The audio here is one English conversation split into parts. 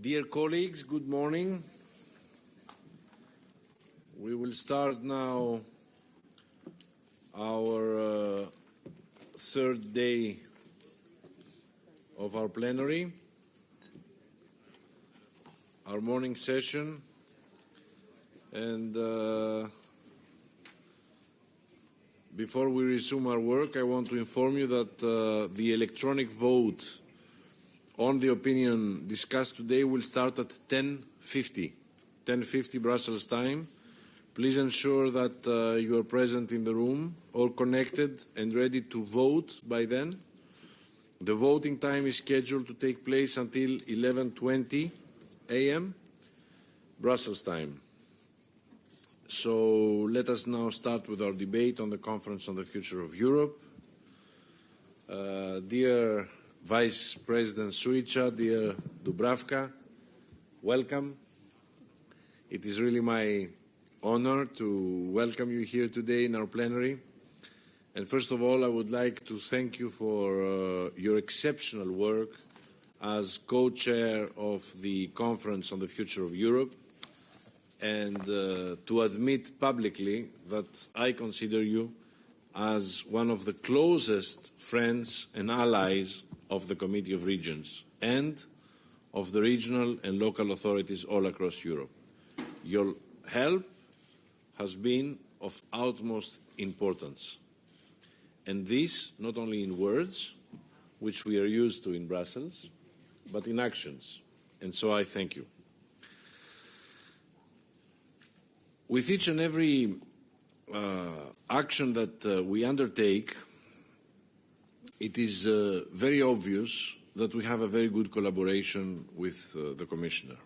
Dear colleagues, good morning. We will start now our uh, third day of our plenary, our morning session, and uh, before we resume our work, I want to inform you that uh, the electronic vote on the opinion discussed today will start at 10.50, 10.50 Brussels time. Please ensure that uh, you are present in the room or connected and ready to vote by then. The voting time is scheduled to take place until 11.20 a.m. Brussels time. So let us now start with our debate on the Conference on the Future of Europe. Uh, dear Vice President Suica, dear Dubravka, welcome. It is really my honor to welcome you here today in our plenary. And first of all, I would like to thank you for uh, your exceptional work as co-chair of the Conference on the Future of Europe and uh, to admit publicly that I consider you as one of the closest friends and allies of the Committee of Regions and of the regional and local authorities all across Europe. Your help has been of utmost importance. And this not only in words, which we are used to in Brussels, but in actions. And so I thank you. With each and every uh, action that uh, we undertake, it is uh, very obvious that we have a very good collaboration with uh, the Commissioner.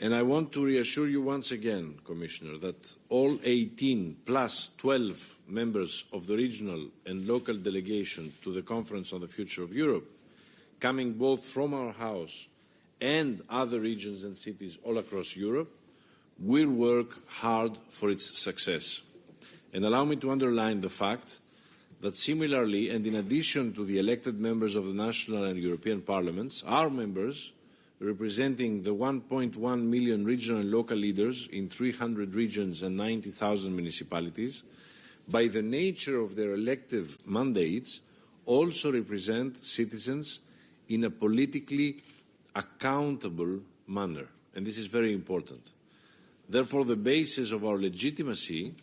And I want to reassure you once again, Commissioner, that all 18 plus 12 members of the regional and local delegation to the Conference on the Future of Europe, coming both from our House and other regions and cities all across Europe, will work hard for its success. And allow me to underline the fact that similarly, and in addition to the elected members of the national and European parliaments, our members, representing the 1.1 million regional and local leaders in 300 regions and 90,000 municipalities, by the nature of their elective mandates, also represent citizens in a politically accountable manner. And this is very important. Therefore, the basis of our legitimacy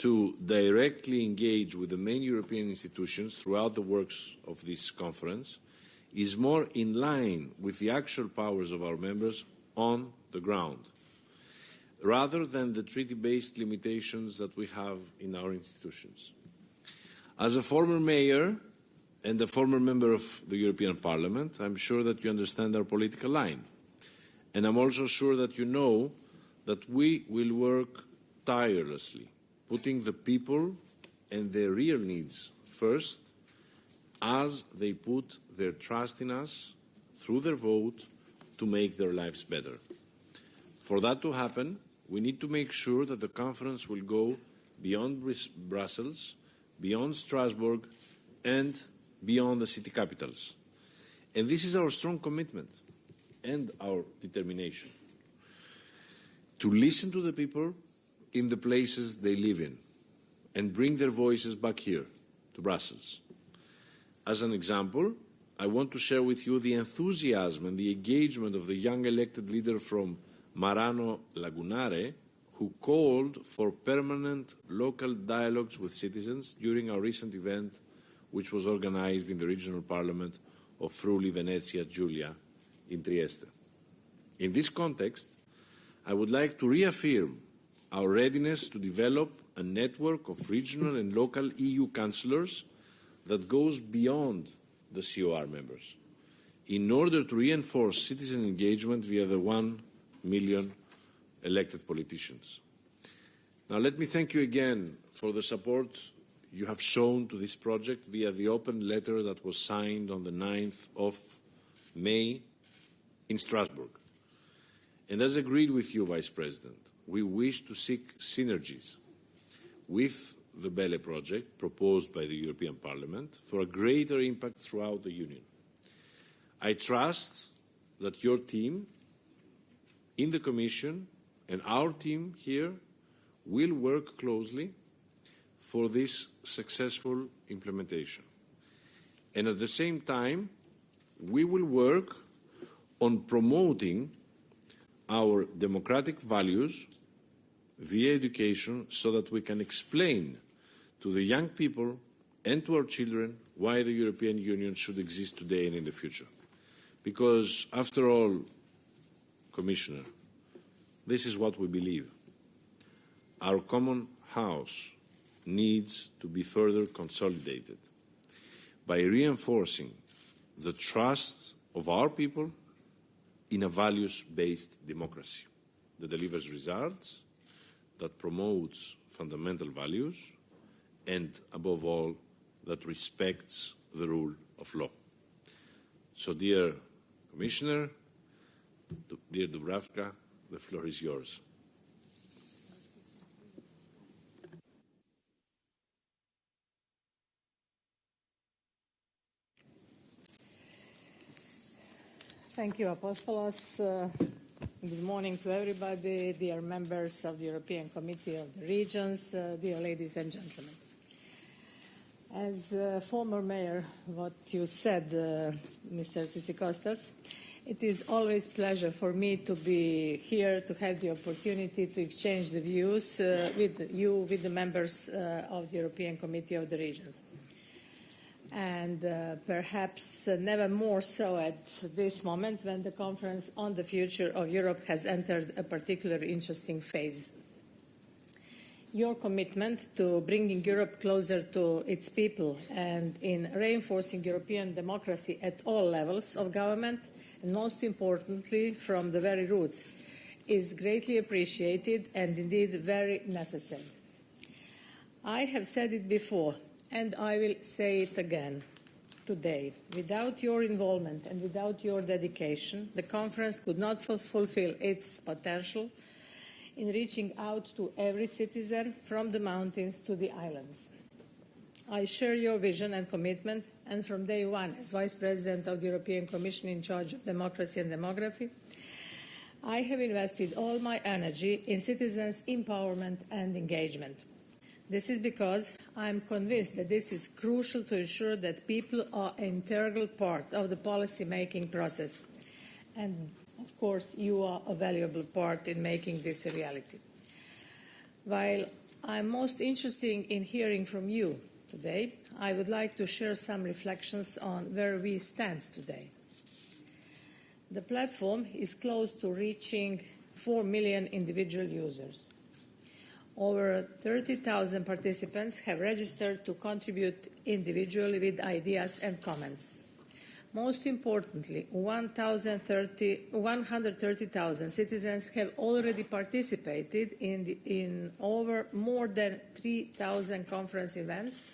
to directly engage with the main European institutions throughout the works of this conference is more in line with the actual powers of our members on the ground, rather than the treaty-based limitations that we have in our institutions. As a former mayor and a former member of the European Parliament, I'm sure that you understand our political line. And I'm also sure that you know that we will work tirelessly putting the people and their real needs first as they put their trust in us through their vote to make their lives better. For that to happen, we need to make sure that the conference will go beyond Brussels, beyond Strasbourg, and beyond the city capitals. And this is our strong commitment and our determination to listen to the people in the places they live in and bring their voices back here to Brussels. As an example, I want to share with you the enthusiasm and the engagement of the young elected leader from Marano Lagunare, who called for permanent local dialogues with citizens during our recent event, which was organized in the regional parliament of Friuli Venezia Giulia in Trieste. In this context, I would like to reaffirm our readiness to develop a network of regional and local EU councillors that goes beyond the COR members in order to reinforce citizen engagement via the one million elected politicians. Now let me thank you again for the support you have shown to this project via the open letter that was signed on the 9th of May in Strasbourg. And as agreed with you, Vice President, we wish to seek synergies with the BELE project proposed by the European Parliament for a greater impact throughout the Union. I trust that your team in the Commission and our team here will work closely for this successful implementation. And at the same time, we will work on promoting our democratic values via education so that we can explain to the young people and to our children why the European Union should exist today and in the future. Because, after all, Commissioner, this is what we believe. Our common house needs to be further consolidated by reinforcing the trust of our people in a values-based democracy that delivers results, that promotes fundamental values, and above all, that respects the rule of law. So, dear Commissioner, dear Dubravka, the floor is yours. Thank you, Apostolos. Uh, good morning to everybody, dear members of the European Committee of the Regions, uh, dear ladies and gentlemen. As uh, former mayor, what you said, uh, Mr. Tsikostas, it is always pleasure for me to be here to have the opportunity to exchange the views uh, with you, with the members uh, of the European Committee of the Regions and uh, perhaps uh, never more so at this moment when the conference on the future of Europe has entered a particularly interesting phase. Your commitment to bringing Europe closer to its people and in reinforcing European democracy at all levels of government, and most importantly from the very roots, is greatly appreciated and indeed very necessary. I have said it before, and I will say it again today. Without your involvement and without your dedication, the conference could not fulfill its potential in reaching out to every citizen from the mountains to the islands. I share your vision and commitment, and from day one, as Vice President of the European Commission in charge of democracy and demography, I have invested all my energy in citizens' empowerment and engagement. This is because I am convinced that this is crucial to ensure that people are an integral part of the policy-making process. And, of course, you are a valuable part in making this a reality. While I'm most interested in hearing from you today, I would like to share some reflections on where we stand today. The platform is close to reaching 4 million individual users. Over 30,000 participants have registered to contribute individually with ideas and comments. Most importantly, 130,000 citizens have already participated in, the, in over more than 3,000 conference events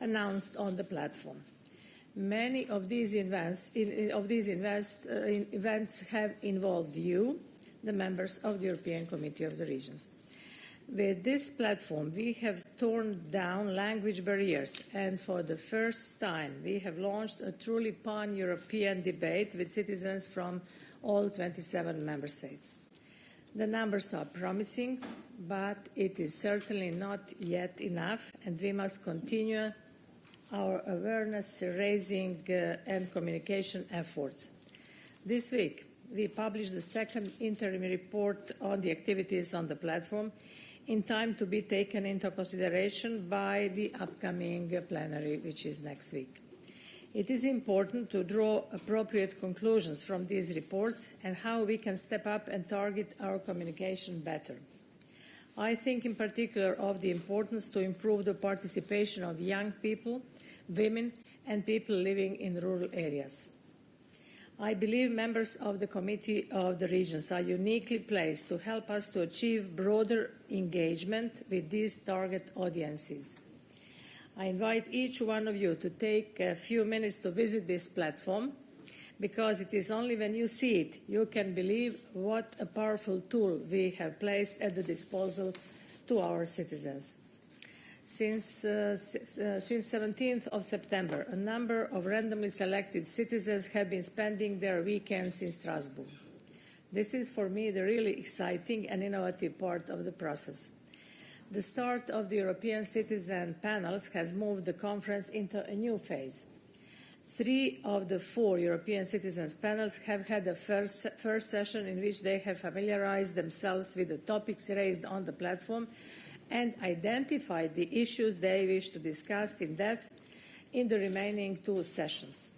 announced on the platform. Many of these events, in, of these invest, uh, in events have involved you, the members of the European Committee of the Regions. With this platform, we have torn down language barriers, and for the first time, we have launched a truly pan-European debate with citizens from all 27 member states. The numbers are promising, but it is certainly not yet enough, and we must continue our awareness raising uh, and communication efforts. This week, we published the second interim report on the activities on the platform, in time to be taken into consideration by the upcoming plenary, which is next week. It is important to draw appropriate conclusions from these reports and how we can step up and target our communication better. I think in particular of the importance to improve the participation of young people, women and people living in rural areas. I believe members of the Committee of the Regions are uniquely placed to help us to achieve broader engagement with these target audiences. I invite each one of you to take a few minutes to visit this platform because it is only when you see it you can believe what a powerful tool we have placed at the disposal to our citizens. Since, uh, uh, since 17th of September, a number of randomly selected citizens have been spending their weekends in Strasbourg. This is for me the really exciting and innovative part of the process. The start of the European citizen panels has moved the conference into a new phase. Three of the four European citizens panels have had a first, first session in which they have familiarized themselves with the topics raised on the platform and identified the issues they wish to discuss in depth in the remaining two sessions.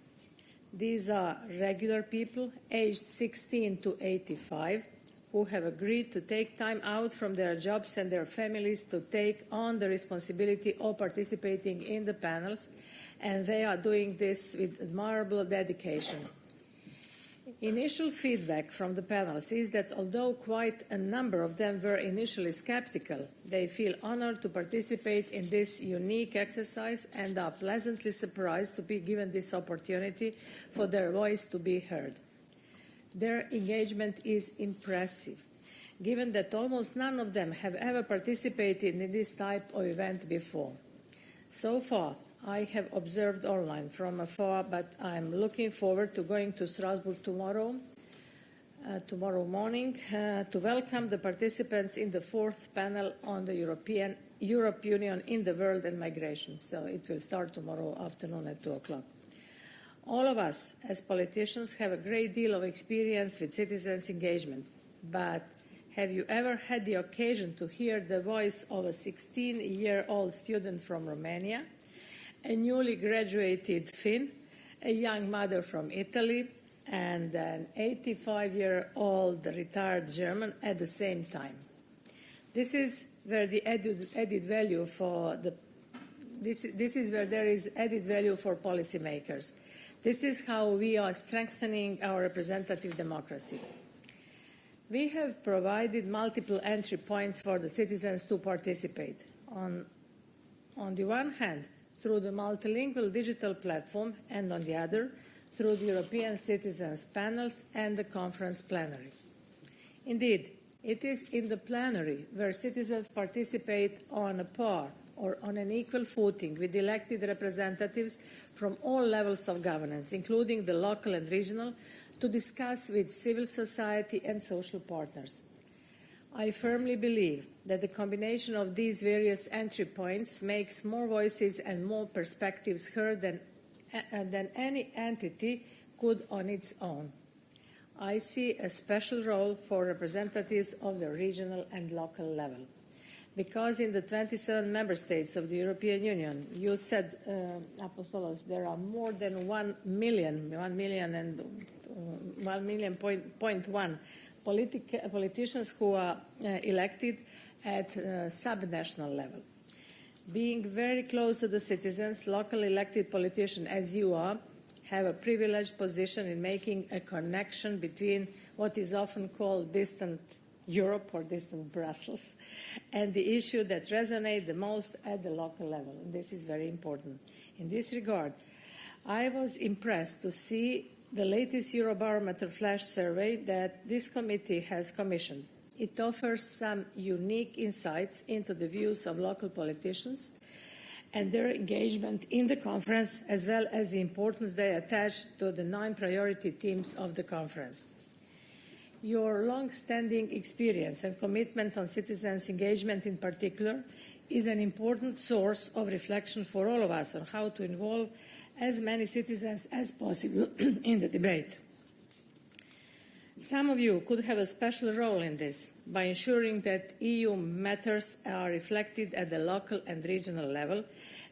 These are regular people aged 16 to 85 who have agreed to take time out from their jobs and their families to take on the responsibility of participating in the panels, and they are doing this with admirable dedication. Initial feedback from the panels is that although quite a number of them were initially skeptical, they feel honored to participate in this unique exercise and are pleasantly surprised to be given this opportunity for their voice to be heard. Their engagement is impressive, given that almost none of them have ever participated in this type of event before. So far, I have observed online from afar, but I'm looking forward to going to Strasbourg tomorrow, uh, tomorrow morning, uh, to welcome the participants in the fourth panel on the European Europe Union in the World and Migration. So it will start tomorrow afternoon at 2 o'clock. All of us, as politicians, have a great deal of experience with citizens' engagement, but have you ever had the occasion to hear the voice of a 16-year-old student from Romania – a newly graduated Finn, a young mother from Italy, and an 85 year old retired German at the same time. This is where the added, added value for the this, this is where there is added value for policymakers. This is how we are strengthening our representative democracy. We have provided multiple entry points for the citizens to participate. On, on the one hand, through the multilingual digital platform and on the other through the European Citizens panels and the conference plenary. Indeed, it is in the plenary where citizens participate on a par or on an equal footing with elected representatives from all levels of governance, including the local and regional, to discuss with civil society and social partners. I firmly believe that the combination of these various entry points makes more voices and more perspectives heard than, uh, than any entity could on its own. I see a special role for representatives of the regional and local level. Because in the 27 member states of the European Union, you said, uh, Apostolos, there are more than 1 million, 1 million and uh, 1 million point, point one politic, politicians who are uh, elected at uh, subnational level. Being very close to the citizens, local elected politicians, as you are, have a privileged position in making a connection between what is often called distant Europe or distant Brussels and the issue that resonate the most at the local level. And this is very important. In this regard, I was impressed to see the latest Eurobarometer flash survey that this committee has commissioned. It offers some unique insights into the views of local politicians and their engagement in the conference, as well as the importance they attach to the nine priority themes of the conference. Your long-standing experience and commitment on citizens' engagement in particular is an important source of reflection for all of us on how to involve as many citizens as possible in the debate. Some of you could have a special role in this by ensuring that EU matters are reflected at the local and regional level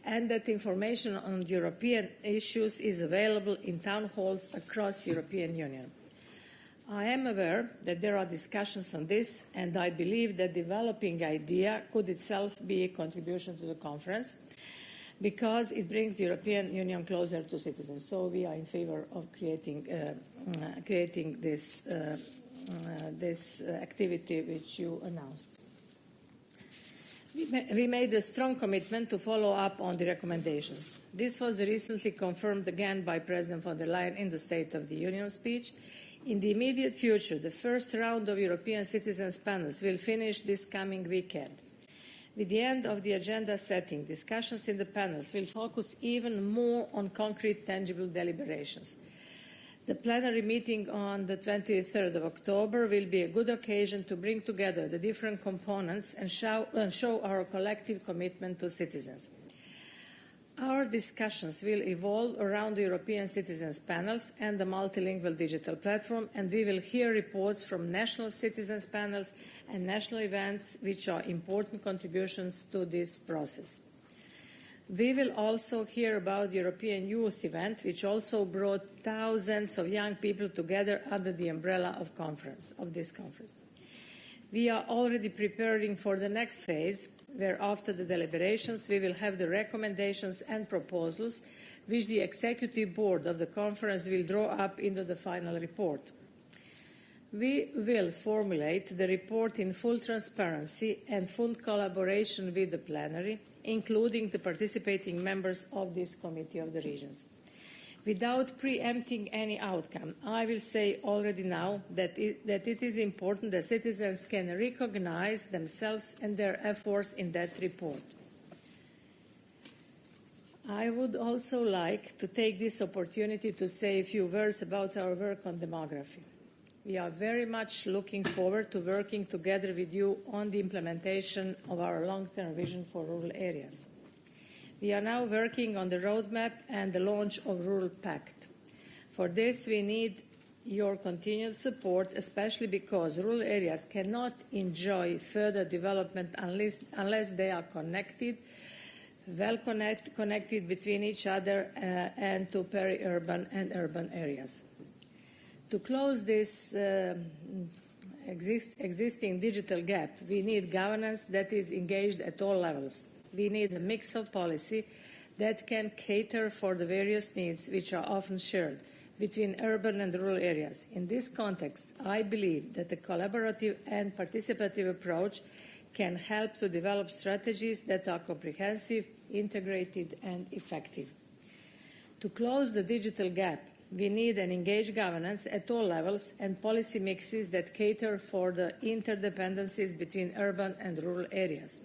and that information on European issues is available in town halls across the European Union. I am aware that there are discussions on this and I believe that developing idea could itself be a contribution to the conference because it brings the European Union closer to citizens. So we are in favor of creating, uh, uh, creating this, uh, uh this activity which you announced. We made a strong commitment to follow up on the recommendations. This was recently confirmed again by President von der Leyen in the State of the Union speech. In the immediate future, the first round of European citizens panels will finish this coming weekend. With the end of the agenda setting, discussions in the panels will focus even more on concrete, tangible deliberations. The plenary meeting on the 23rd of October will be a good occasion to bring together the different components and show, and show our collective commitment to citizens. Our discussions will evolve around the European Citizens panels and the multilingual digital platform, and we will hear reports from national citizens panels and national events, which are important contributions to this process. We will also hear about the European Youth event, which also brought thousands of young people together under the umbrella of, conference, of this conference. We are already preparing for the next phase, where after the deliberations we will have the recommendations and proposals which the executive board of the conference will draw up into the final report. We will formulate the report in full transparency and full collaboration with the plenary, including the participating members of this Committee of the Regions. Without preempting any outcome, I will say already now that it, that it is important that citizens can recognize themselves and their efforts in that report. I would also like to take this opportunity to say a few words about our work on demography. We are very much looking forward to working together with you on the implementation of our long-term vision for rural areas. We are now working on the roadmap and the launch of Rural Pact. For this, we need your continued support, especially because rural areas cannot enjoy further development unless, unless they are connected, well connect, connected between each other uh, and to peri-urban and urban areas. To close this uh, exist, existing digital gap, we need governance that is engaged at all levels we need a mix of policy that can cater for the various needs which are often shared between urban and rural areas. In this context, I believe that a collaborative and participative approach can help to develop strategies that are comprehensive, integrated and effective. To close the digital gap, we need an engaged governance at all levels and policy mixes that cater for the interdependencies between urban and rural areas.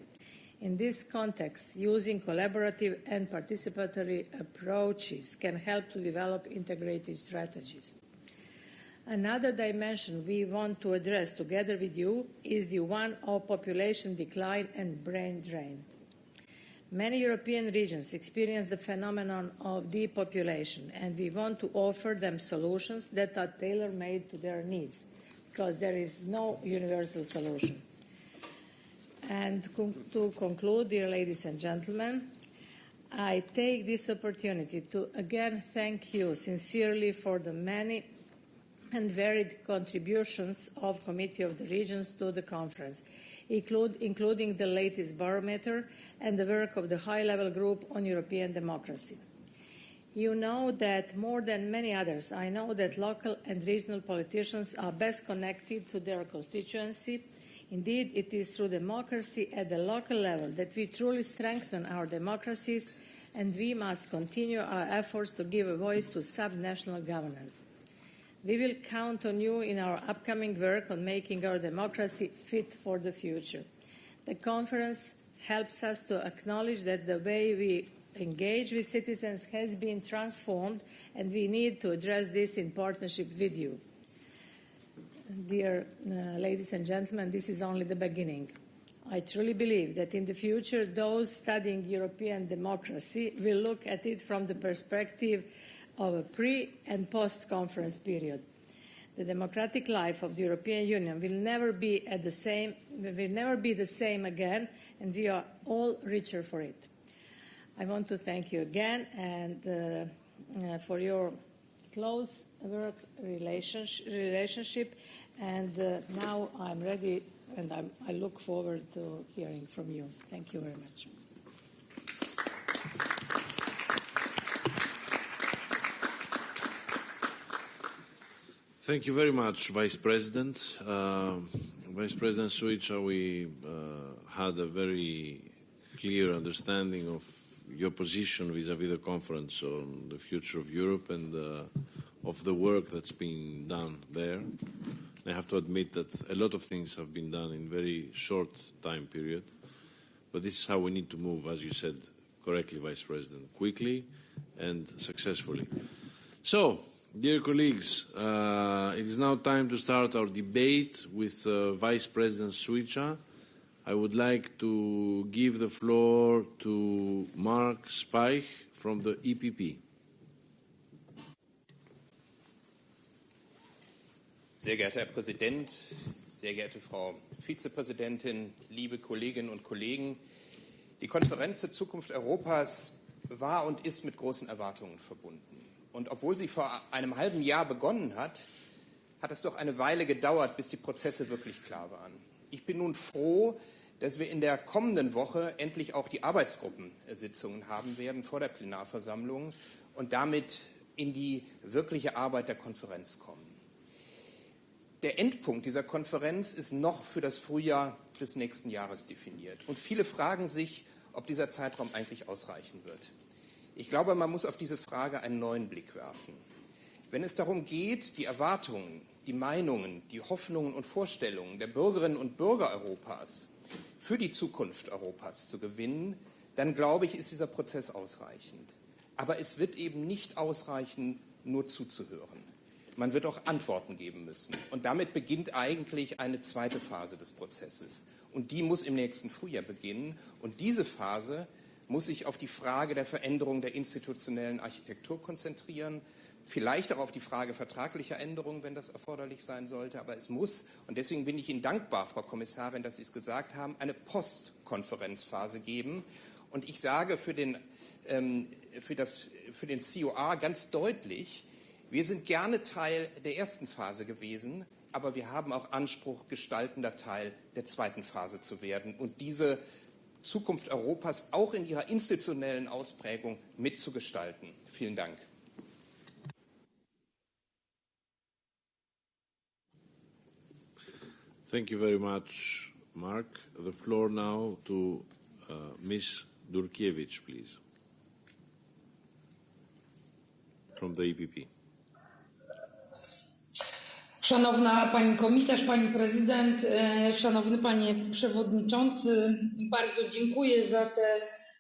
In this context, using collaborative and participatory approaches can help to develop integrated strategies. Another dimension we want to address together with you is the one of population decline and brain drain. Many European regions experience the phenomenon of depopulation, and we want to offer them solutions that are tailor made to their needs, because there is no universal solution. And to conclude, dear ladies and gentlemen, I take this opportunity to again thank you sincerely for the many and varied contributions of Committee of the Regions to the conference, including the latest barometer and the work of the high-level group on European democracy. You know that more than many others, I know that local and regional politicians are best connected to their constituency Indeed, it is through democracy at the local level that we truly strengthen our democracies, and we must continue our efforts to give a voice to subnational governance. We will count on you in our upcoming work on making our democracy fit for the future. The conference helps us to acknowledge that the way we engage with citizens has been transformed, and we need to address this in partnership with you dear uh, ladies and gentlemen, this is only the beginning. I truly believe that in the future, those studying European democracy will look at it from the perspective of a pre and post conference period. The democratic life of the European Union will never be at the same will never be the same again, and we are all richer for it. I want to thank you again and uh, uh, for your close work relationship and uh, now I'm ready and I'm, I look forward to hearing from you. Thank you very much. Thank you very much, Vice President. Uh, Vice President Suica, we uh, had a very clear understanding of your position vis-à-vis -vis the conference on the future of Europe and uh, of the work that's been done there. I have to admit that a lot of things have been done in a very short time period, but this is how we need to move, as you said correctly, Vice President, quickly and successfully. So, Dear colleagues, uh, it is now time to start our debate with uh, Vice President Suica. I would like to give the floor to Mark Speich from the EPP. Sehr geehrter Herr Präsident, sehr geehrte Frau Vizepräsidentin, liebe Kolleginnen und Kollegen! Die Konferenz zur Zukunft Europas war und ist mit großen Erwartungen verbunden. Und obwohl sie vor einem halben Jahr begonnen hat, hat es doch eine Weile gedauert, bis die Prozesse wirklich klar waren. Ich bin nun froh, dass wir in der kommenden Woche endlich auch die Arbeitsgruppensitzungen haben werden vor der Plenarversammlung und damit in die wirkliche Arbeit der Konferenz kommen. Der Endpunkt dieser Konferenz ist noch für das Frühjahr des nächsten Jahres definiert. Und viele fragen sich, ob dieser Zeitraum eigentlich ausreichen wird. Ich glaube, man muss auf diese Frage einen neuen Blick werfen. Wenn es darum geht, die Erwartungen, die Meinungen, die Hoffnungen und Vorstellungen der Bürgerinnen und Bürger Europas für die Zukunft Europas zu gewinnen, dann glaube ich, ist dieser Prozess ausreichend. Aber es wird eben nicht ausreichen, nur zuzuhören. Man wird auch Antworten geben müssen. Und damit beginnt eigentlich eine zweite Phase des Prozesses. Und die muss im nächsten Frühjahr beginnen. Und diese Phase muss sich auf die Frage der Veränderung der institutionellen Architektur konzentrieren, vielleicht auch auf die Frage vertraglicher Änderungen, wenn das erforderlich sein sollte. Aber es muss, und deswegen bin ich Ihnen dankbar, Frau Kommissarin, dass Sie es gesagt haben, eine Postkonferenzphase geben. Und ich sage für den, ähm, für, das, für den COA ganz deutlich, wir sind gerne Teil der ersten Phase gewesen, aber wir haben auch Anspruch, gestaltender Teil der zweiten Phase zu werden und diese Zukunft Europas auch in ihrer institutionellen Ausprägung mitzugestalten. Vielen Dank. Thank you very much, Mark. The floor now to uh, Ms. Durkiewicz, please, from the EPP. Szanowna Pani Komisarz, Pani Prezydent, e, Szanowny Panie Przewodniczący, bardzo dziękuję za te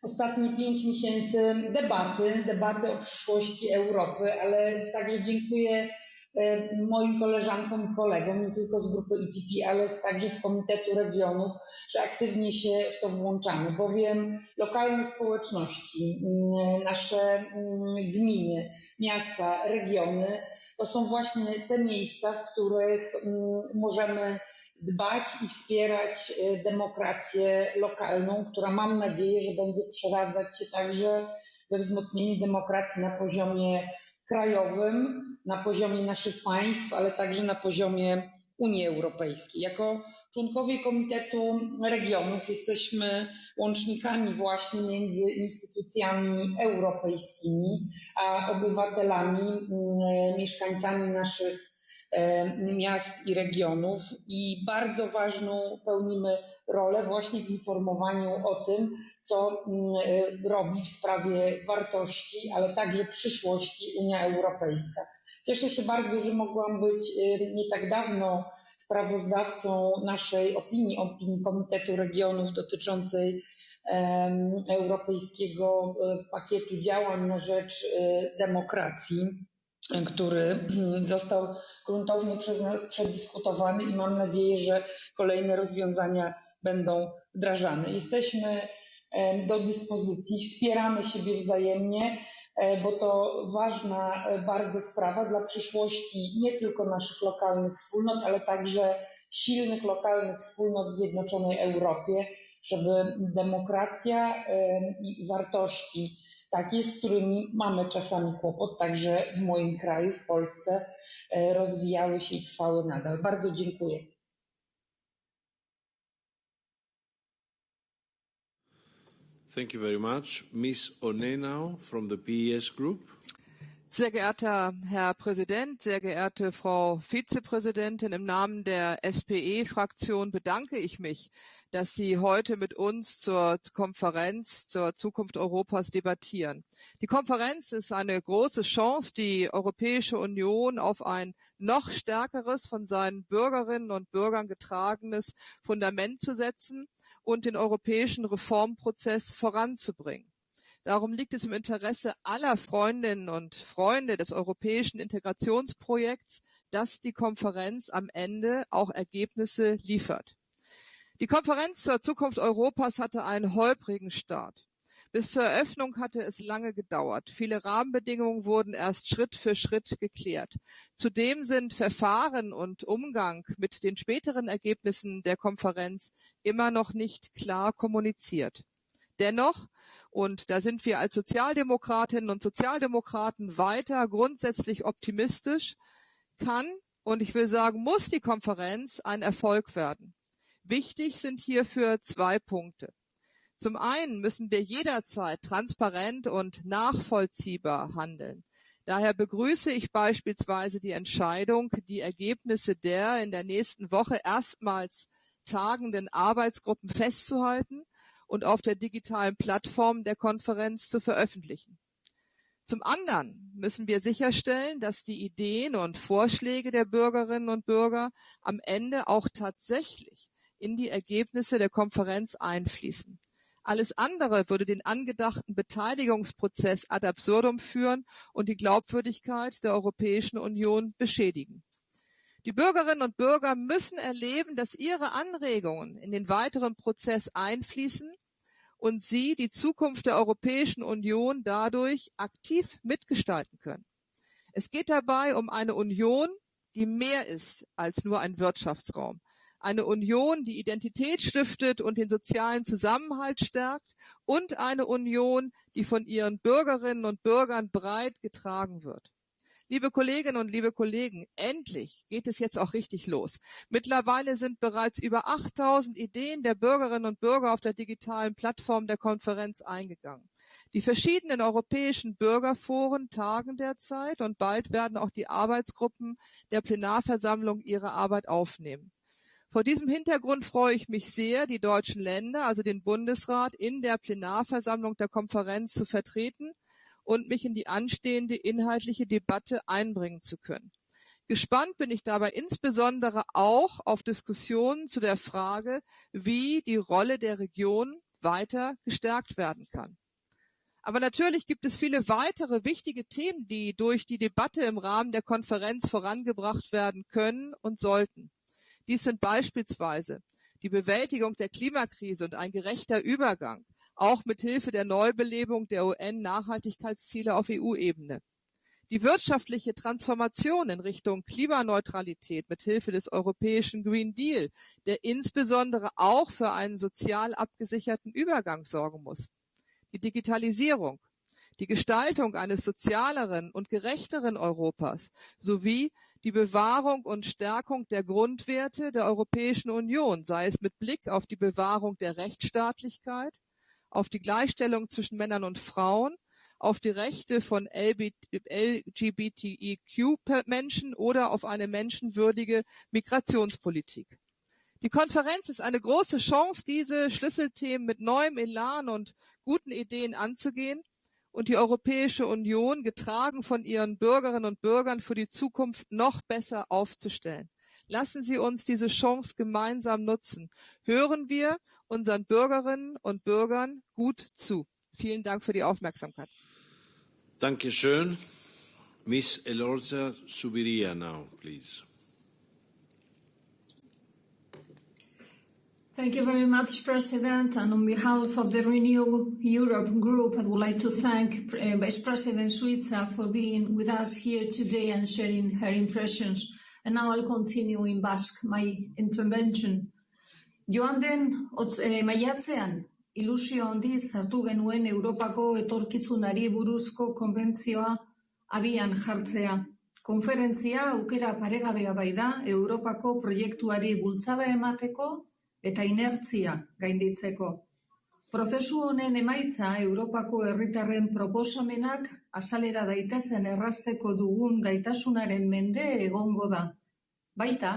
ostatnie pięć miesięcy debaty, debaty o przyszłości Europy, ale także dziękuję e, moim koleżankom i kolegom, nie tylko z grupy IPP, ale także z Komitetu Regionów, że aktywnie się w to włączamy, bowiem lokalne społeczności, nasze gminy, miasta, regiony to są właśnie te miejsca, w których mm, możemy dbać i wspierać e, demokrację lokalną, która mam nadzieję, że będzie przeradzać się także we wzmocnienie demokracji na poziomie krajowym, na poziomie naszych państw, ale także na poziomie Unii Europejskiej. Jako członkowie Komitetu Regionów jesteśmy łącznikami właśnie między instytucjami europejskimi a obywatelami, mm, mieszkańcami naszych e, miast i regionów i bardzo ważną pełnimy rolę właśnie w informowaniu o tym, co mm, robi w sprawie wartości, ale także przyszłości Unia Europejska. Cieszę się bardzo, że mogłam być e, nie tak dawno sprawozdawcą naszej opinii, opinii Komitetu Regionów dotyczącej europejskiego e, pakietu działań na rzecz e, demokracji, który został gruntownie przez nas przedyskutowany i mam nadzieję, że kolejne rozwiązania będą wdrażane. Jesteśmy do dyspozycji, wspieramy siebie wzajemnie bo to ważna e, bardzo sprawa dla przyszłości nie tylko naszych lokalnych wspólnot, ale także silnych lokalnych wspólnot w Zjednoczonej Europie, żeby demokracja e, i wartości takie, z którymi mamy czasami kłopot, także w moim kraju, w Polsce, rozwijały się i trwały nadal. Bardzo dziękuję. Thank you very much. Ms. Onenau from the PES Group. Sehr geehrter Herr Präsident, sehr geehrte Frau Vizepräsidentin, im Namen der SPE-Fraktion bedanke ich mich, dass Sie heute mit uns zur Konferenz zur Zukunft Europas debattieren. Die Konferenz ist eine große Chance, die Europäische Union auf ein noch stärkeres, von seinen Bürgerinnen und Bürgern getragenes Fundament zu setzen und den europäischen Reformprozess voranzubringen. Darum liegt es im Interesse aller Freundinnen und Freunde des europäischen Integrationsprojekts, dass die Konferenz am Ende auch Ergebnisse liefert. Die Konferenz zur Zukunft Europas hatte einen holprigen Start. Bis zur Eröffnung hatte es lange gedauert. Viele Rahmenbedingungen wurden erst Schritt für Schritt geklärt. Zudem sind Verfahren und Umgang mit den späteren Ergebnissen der Konferenz immer noch nicht klar kommuniziert. Dennoch und da sind wir als Sozialdemokratinnen und Sozialdemokraten weiter grundsätzlich optimistisch, kann und ich will sagen, muss die Konferenz ein Erfolg werden. Wichtig sind hierfür zwei Punkte. Zum einen müssen wir jederzeit transparent und nachvollziehbar handeln. Daher begrüße ich beispielsweise die Entscheidung, die Ergebnisse der in der nächsten Woche erstmals tagenden Arbeitsgruppen festzuhalten und auf der digitalen Plattform der Konferenz zu veröffentlichen. Zum anderen müssen wir sicherstellen, dass die Ideen und Vorschläge der Bürgerinnen und Bürger am Ende auch tatsächlich in die Ergebnisse der Konferenz einfließen. Alles andere würde den angedachten Beteiligungsprozess ad absurdum führen und die Glaubwürdigkeit der Europäischen Union beschädigen. Die Bürgerinnen und Bürger müssen erleben, dass ihre Anregungen in den weiteren Prozess einfließen und sie die Zukunft der Europäischen Union dadurch aktiv mitgestalten können. Es geht dabei um eine Union, die mehr ist als nur ein Wirtschaftsraum. Eine Union, die Identität stiftet und den sozialen Zusammenhalt stärkt und eine Union, die von ihren Bürgerinnen und Bürgern breit getragen wird. Liebe Kolleginnen und liebe Kollegen, endlich geht es jetzt auch richtig los. Mittlerweile sind bereits über 8000 Ideen der Bürgerinnen und Bürger auf der digitalen Plattform der Konferenz eingegangen. Die verschiedenen europäischen Bürgerforen tagen derzeit und bald werden auch die Arbeitsgruppen der Plenarversammlung ihre Arbeit aufnehmen. Vor diesem Hintergrund freue ich mich sehr, die deutschen Länder, also den Bundesrat, in der Plenarversammlung der Konferenz zu vertreten und mich in die anstehende inhaltliche Debatte einbringen zu können. Gespannt bin ich dabei insbesondere auch auf Diskussionen zu der Frage, wie die Rolle der Region weiter gestärkt werden kann. Aber natürlich gibt es viele weitere wichtige Themen, die durch die Debatte im Rahmen der Konferenz vorangebracht werden können und sollten. Dies sind beispielsweise die Bewältigung der Klimakrise und ein gerechter Übergang, auch mit Hilfe der Neubelebung der UN-Nachhaltigkeitsziele auf EU-Ebene. Die wirtschaftliche Transformation in Richtung Klimaneutralität mit Hilfe des europäischen Green Deal, der insbesondere auch für einen sozial abgesicherten Übergang sorgen muss. Die Digitalisierung, die Gestaltung eines sozialeren und gerechteren Europas sowie die Bewahrung und Stärkung der Grundwerte der Europäischen Union, sei es mit Blick auf die Bewahrung der Rechtsstaatlichkeit, auf die Gleichstellung zwischen Männern und Frauen, auf die Rechte von LGBTIQ-Menschen oder auf eine menschenwürdige Migrationspolitik. Die Konferenz ist eine große Chance, diese Schlüsselthemen mit neuem Elan und guten Ideen anzugehen und die Europäische Union, getragen von ihren Bürgerinnen und Bürgern, für die Zukunft noch besser aufzustellen. Lassen Sie uns diese Chance gemeinsam nutzen. Hören wir unseren Bürgerinnen und Bürgern gut zu. Vielen Dank für die Aufmerksamkeit. Dankeschön. Miss Elorza Subiria now, please. Thank you very much, President. And on behalf of the Renew Europe group, I would like to thank uh, Vice President Suica for being with us here today and sharing her impressions. And now I'll continue in Basque my intervention. Joan den otz, e, maiatzean, ilusio handiz hartu genuen Europako etorkizunari buruzko konbentzioa abian jartzea. Konferentzia aukera paregabea bai da Europako proiektuari bultzada emateko eta inertzia gainditzeko. Prozesu honen emaitza Europako herritarren proposamenak asalera daitezen errazteko dugun gaitasunaren mende egongo da. Baita,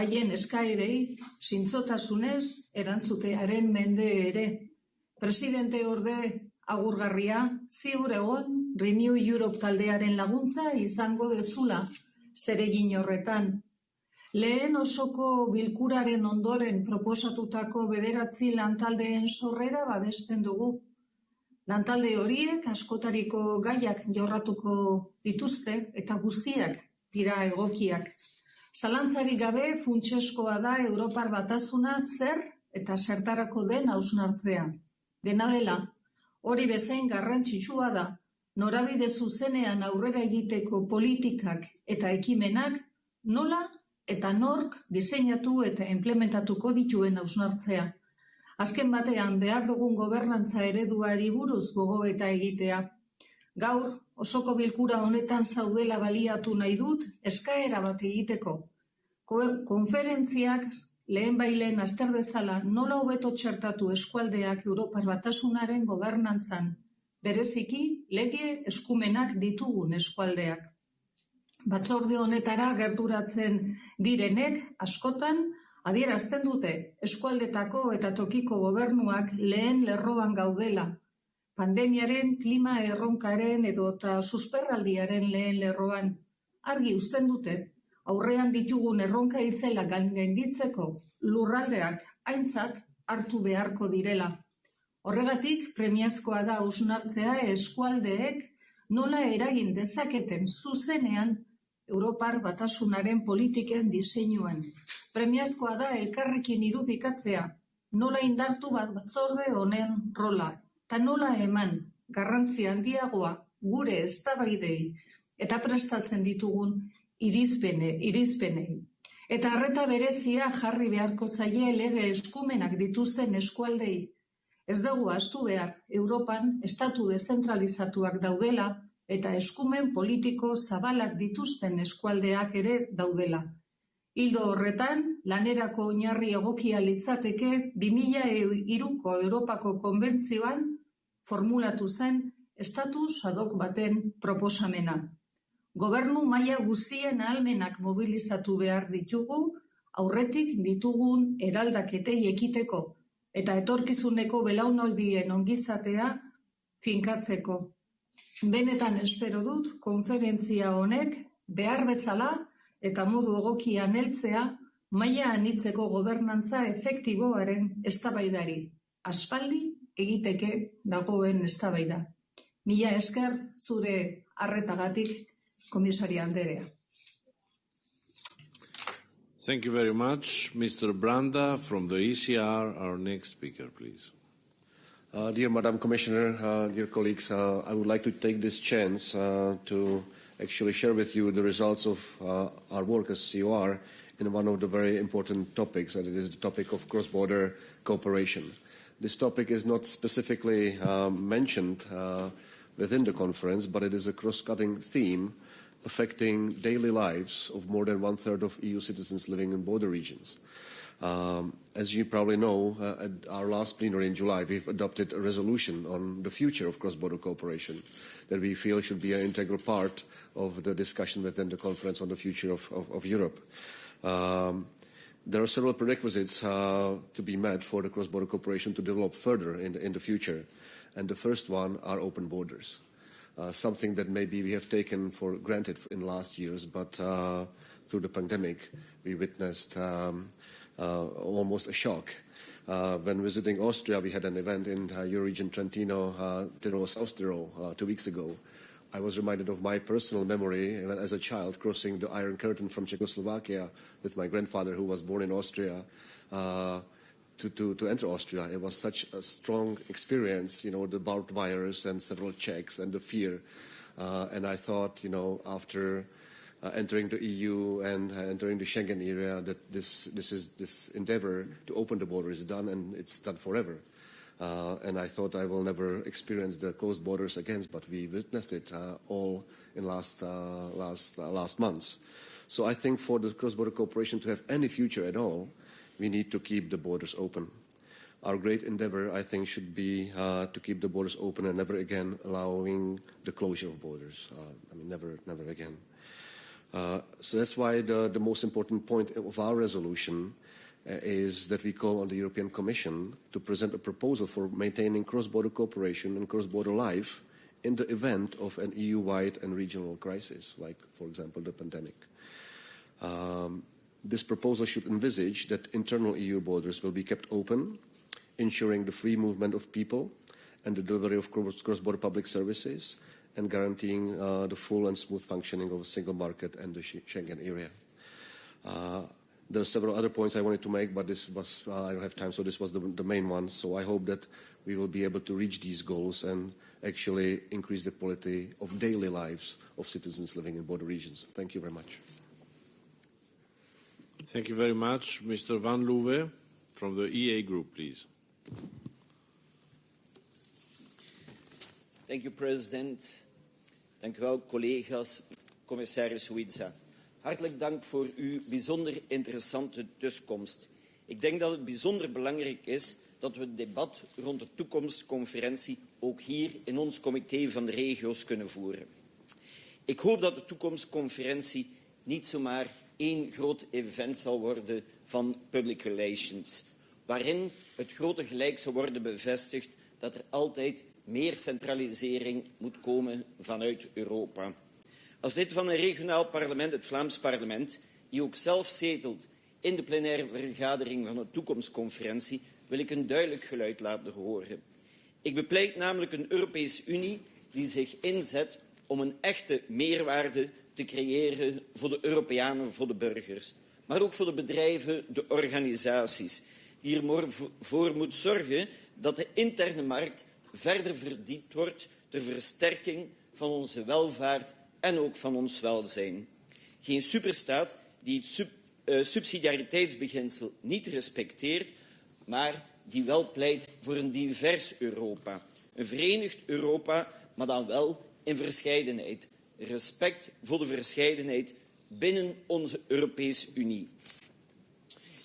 haien eskaerei zintzotasunez erantzutearen mende ere. Presidente orde agurgarria, ziur egon Renew Europe taldearen laguntza izango dezula zeregin horretan. Lehen osoko bilkuraren ondoren proposatutako bederatzi lantaldeen sorrera babesten dugu. Lantalde horiek askotariko gaiak jorratuko dituzte eta guztiak dira egokiak. Zalantzari gabe funtseskoa da Europar batasuna zer eta zertarako den hausnartzea. Dena dela, hori bezain garrantzitsua da, norabide zuzenean aurrera egiteko politikak eta ekimenak nola eta nork diseinatu eta implementatuko dituen hausnartzea. Azken batean behar dugun gobernantza ereduari buruz gogo eta egitea. Gaur, osoko bilkura honetan zaudela baliatu nahi dut eskaera bat egiteko. Konferentziak lehen bailen aster dezala nola hobeto txertatu eskualdeak Europar batasunaren gobernantzan, bereziki lege eskumenak ditugun eskualdeak. Batzorde honetara gerturatzen direnek askotan adierazten dute eskualdetako eta tokiko gobernuak lehen lerroan gaudela. Pandemiaren, klima erronkaren edo eta susperraldiaren lehen lerroan argi uzten dute aurrean ditugun erronka itzela gainditzeko lurraldeak aintzat hartu beharko direla. Horregatik premiazkoa da usnartzea eskualdeek nola eragin dezaketen zuzenean Europar batasunaren politiken diseinuan. Premiazkoa da elkarrekin irudikatzea nola indartu bat batzorde honen rola, eta nola eman garrantzi handiagoa gure eztabaidei eta prestatzen ditugun irizpene, irizpenei. Eta harreta berezia jarri beharko zaie lege eskumenak dituzten eskualdei. Ez dugu astu behar, Europan estatu dezentralizatuak daudela eta eskumen politiko zabalak dituzten eskualdeak ere daudela. Hildo horretan, lanerako oinarri egokia litzateke 2002ko Europako konbentzioan formulatu zen estatus adok baten proposamena. Gobernu maila guztien ahalmenak mobilizatu behar ditugu aurretik ditugun eraldaketei ekiteko eta etorkizuneko belaunaldien ongizatea finkatzeko. Benetan espero dut konferentzia honek behar bezala eta modu egokian heltzea maila anitzeko gobernantza efektiboaren eztabaidari. Aspaldi egiteke dagoen eztabaida. Mila esker zure harretagatik Komisaria Anderea. Thank you very much. Mr. Branda from the ECR, our next speaker, please. Uh, dear Madam Commissioner, uh, dear colleagues, uh, I would like to take this chance uh, to actually share with you the results of uh, our work as COR in one of the very important topics, and it is the topic of cross-border cooperation. This topic is not specifically um, mentioned uh, within the conference, but it is a cross-cutting theme affecting daily lives of more than one-third of EU citizens living in border regions. Um, as you probably know, uh, at our last plenary in July, we've adopted a resolution on the future of cross-border cooperation that we feel should be an integral part of the discussion within the conference on the future of, of, of Europe. Um, there are several prerequisites uh, to be met for the cross-border cooperation to develop further in the, in the future. And the first one are open borders uh, something that maybe we have taken for granted in last years, but uh, through the pandemic, we witnessed um, almost a shock. Uh, when visiting Austria, we had an event in uh, Euroregion Trentino, uh, Tyrol, South uh, two weeks ago. I was reminded of my personal memory when, as a child, crossing the Iron Curtain from Czechoslovakia with my grandfather, who was born in Austria. Uh, to, to, to enter Austria. It was such a strong experience, you know, the barbed wires and several checks and the fear. Uh, and I thought, you know, after uh, entering the EU and uh, entering the Schengen area, that this, this, is, this endeavor to open the border is done and it's done forever. Uh, and I thought I will never experience the closed borders again, but we witnessed it uh, all in last, uh, last, uh, last months. So I think for the cross-border cooperation to have any future at all, we need to keep the borders open. Our great endeavor, I think, should be uh, to keep the borders open and never again allowing the closure of borders. Uh, I mean, never, never again. Uh, so that's why the, the most important point of our resolution uh, is that we call on the European Commission to present a proposal for maintaining cross-border cooperation and cross-border life in the event of an EU-wide and regional crisis, like, for example, the pandemic. Um, This proposal should envisage that internal EU borders will be kept open, ensuring the free movement of people and the delivery of cross-border public services and guaranteeing uh, the full and smooth functioning of the single market and the Schengen area. Uh, there are several other points I wanted to make, but this was, uh, I don't have time, so this was the, the main one. So I hope that we will be able to reach these goals and actually increase the quality of daily lives of citizens living in border regions. Thank you very much. Thank you very much. Mr. Vanlouwe from the EA Group, please. Thank you, President. Dank u wel, collega's, commissaris Suiza. Hartelijk dank voor uw bijzonder interessante tussenkomst. Ik denk dat het bijzonder belangrijk is dat we het debat rond de toekomstconferentie ook hier in ons comité van de regio's kunnen voeren. Ik hoop dat de toekomstconferentie niet zomaar één groot event zal worden van public relations, waarin het grote gelijk zal worden bevestigd dat er altijd meer centralisering moet komen vanuit Europa. Als lid van een regionaal parlement, het Vlaams parlement, die ook zelf zetelt in de plenaire vergadering van de toekomstconferentie, wil ik een duidelijk geluid laten horen. Ik bepleit namelijk een Europese Unie die zich inzet om een echte meerwaarde te creëren voor de Europeanen, voor de burgers, maar ook voor de bedrijven, de organisaties, die ervoor moet zorgen dat de interne markt verder verdiept wordt ter versterking van onze welvaart en ook van ons welzijn. Geen superstaat die het uh, subsidiariteitsbeginsel niet respecteert, maar die wel pleit voor een divers Europa. Een verenigd Europa, maar dan wel in verscheidenheid. Respect voor de verscheidenheid binnen onze Europese Unie.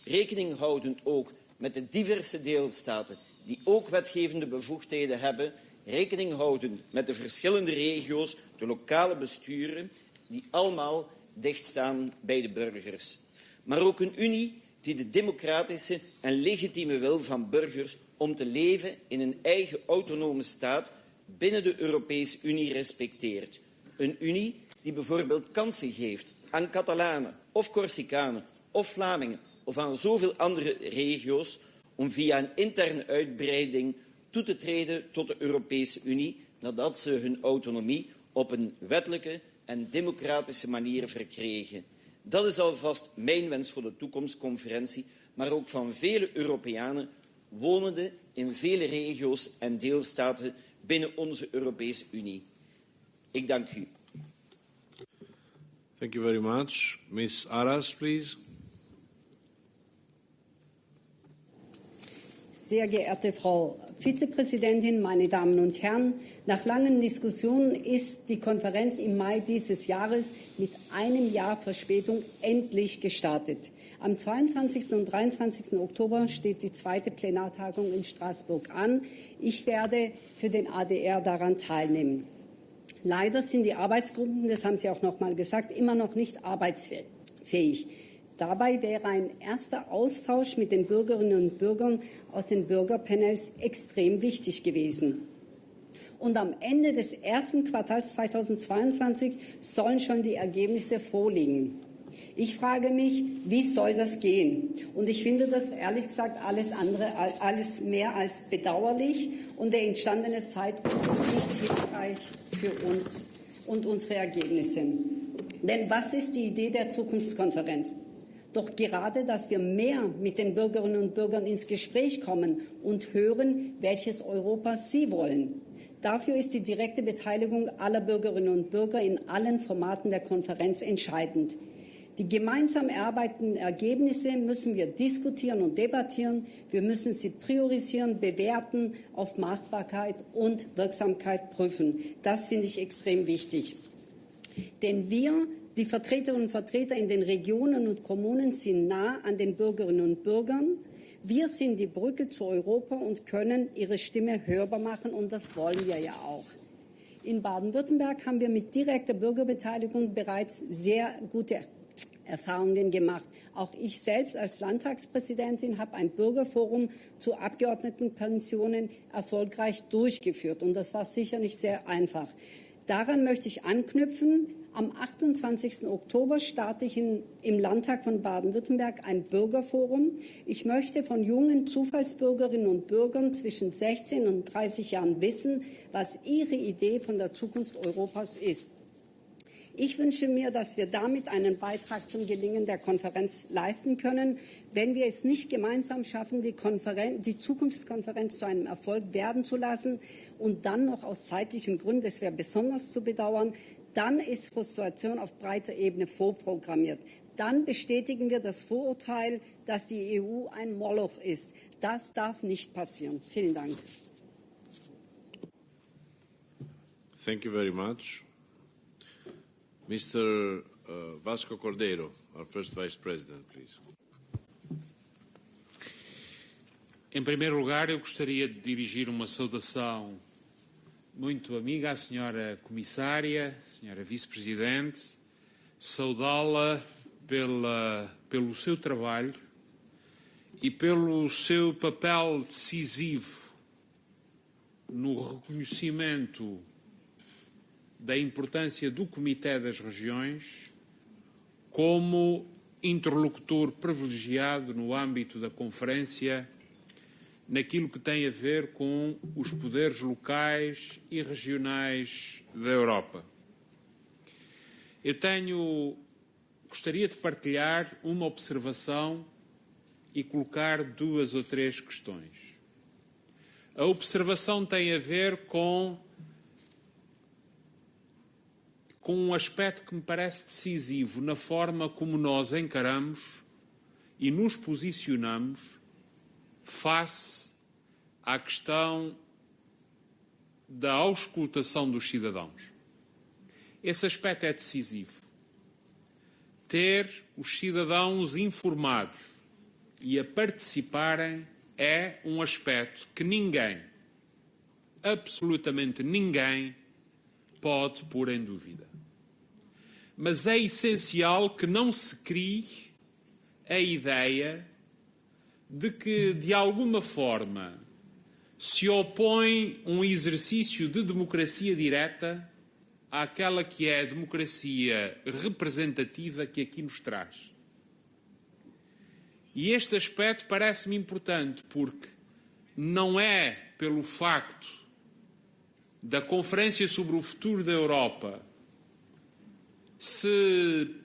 Rekening houdend ook met de diverse deelstaten die ook wetgevende bevoegdheden hebben, rekening houden met de verschillende regio's, de lokale besturen, die allemaal dichtstaan bij de burgers. Maar ook een Unie die de democratische en legitieme wil van burgers om te leven in een eigen autonome staat binnen de Europese Unie respecteert. Een Unie die bijvoorbeeld kansen geeft aan Catalanen of Corsicanen of Vlamingen of aan zoveel andere regio's om via een interne uitbreiding toe te treden tot de Europese Unie nadat ze hun autonomie op een wettelijke en democratische manier verkregen. Dat is alvast mijn wens voor de toekomstconferentie, maar ook van vele Europeanen wonende in vele regio's en deelstaten binnen onze Europese Unie. Ik dank u. Thank you very much. Aras, please. Sehr geehrte Frau Vizepräsidentin, meine Damen und Herren, nach langen Diskussionen ist die Konferenz im Mai dieses Jahres mit einem Jahr Verspätung endlich gestartet. Am 22. und 23. Oktober steht die zweite Plenartagung in Straßburg an. Ich werde für den ADR daran teilnehmen. Leider sind die Arbeitsgruppen, das haben Sie auch noch mal gesagt, immer noch nicht arbeitsfähig. Dabei wäre ein erster Austausch mit den Bürgerinnen und Bürgern aus den Bürgerpanels extrem wichtig gewesen. Und am Ende des ersten Quartals 2022 sollen schon die Ergebnisse vorliegen. Ich frage mich, wie soll das gehen? Und ich finde das ehrlich gesagt alles andere, alles mehr als bedauerlich. Und der entstandene Zeitpunkt ist nicht hilfreich für uns und unsere Ergebnisse. Denn was ist die Idee der Zukunftskonferenz? Doch gerade, dass wir mehr mit den Bürgerinnen und Bürgern ins Gespräch kommen und hören, welches Europa sie wollen. Dafür ist die direkte Beteiligung aller Bürgerinnen und Bürger in allen Formaten der Konferenz entscheidend. Die gemeinsam erarbeiteten Ergebnisse müssen wir diskutieren und debattieren. Wir müssen sie priorisieren, bewerten, auf Machbarkeit und Wirksamkeit prüfen. Das finde ich extrem wichtig. Denn wir die Vertreterinnen und Vertreter in den Regionen und Kommunen sind nah an den Bürgerinnen und Bürgern. Wir sind die Brücke zu Europa und können ihre Stimme hörbar machen, und das wollen wir ja auch. In Baden-Württemberg haben wir mit direkter Bürgerbeteiligung bereits sehr gute Erfahrungen gemacht. Auch ich selbst als Landtagspräsidentin habe ein Bürgerforum zu Abgeordnetenpensionen erfolgreich durchgeführt. Und das war sicher nicht sehr einfach. Daran möchte ich anknüpfen Am 28. Oktober starte ich in, im Landtag von Baden-Württemberg ein Bürgerforum. Ich möchte von jungen Zufallsbürgerinnen und Bürgern zwischen 16 und 30 Jahren wissen, was ihre Idee von der Zukunft Europas ist. Ich wünsche mir, dass wir damit einen Beitrag zum Gelingen der Konferenz leisten können. Wenn wir es nicht gemeinsam schaffen, die, die, Zukunftskonferenz zu einem Erfolg werden zu lassen und dann noch aus zeitlichen Gründen, das wäre besonders zu bedauern, dann ist Frustration auf breiter Ebene vorprogrammiert. Dann bestätigen wir das Vorurteil, dass die EU ein Moloch ist. Das darf nicht passieren. Vielen Dank. Thank you very much. Mr. Uh, Vasco Cordeiro, our first Vice President, please. Em primeiro lugar, eu gostaria de dirigir uma saudação muito amiga à senhora Comissária, senhora Vice-Presidente, saudá-la pelo seu trabalho e pelo seu papel decisivo no reconhecimento da importância do Comitê das Regiões como interlocutor privilegiado no âmbito da Conferência naquilo que tem a ver com os poderes locais e regionais da Europa. Eu tenho, gostaria de partilhar uma observação e colocar duas ou três questões. A observação tem a ver com com um aspecto que me parece decisivo na forma como nós encaramos e nos posicionamos face à questão da auscultação dos cidadãos. Esse aspecto é decisivo. Ter os cidadãos informados e a participarem é um aspecto que ninguém, absolutamente ninguém, pode pôr em dúvida mas é essencial que não se crie a ideia de que, de alguma forma, se opõe um exercício de democracia direta àquela que é a democracia representativa que aqui nos traz. E este aspecto parece-me importante porque não é pelo facto da Conferência sobre o Futuro da Europa se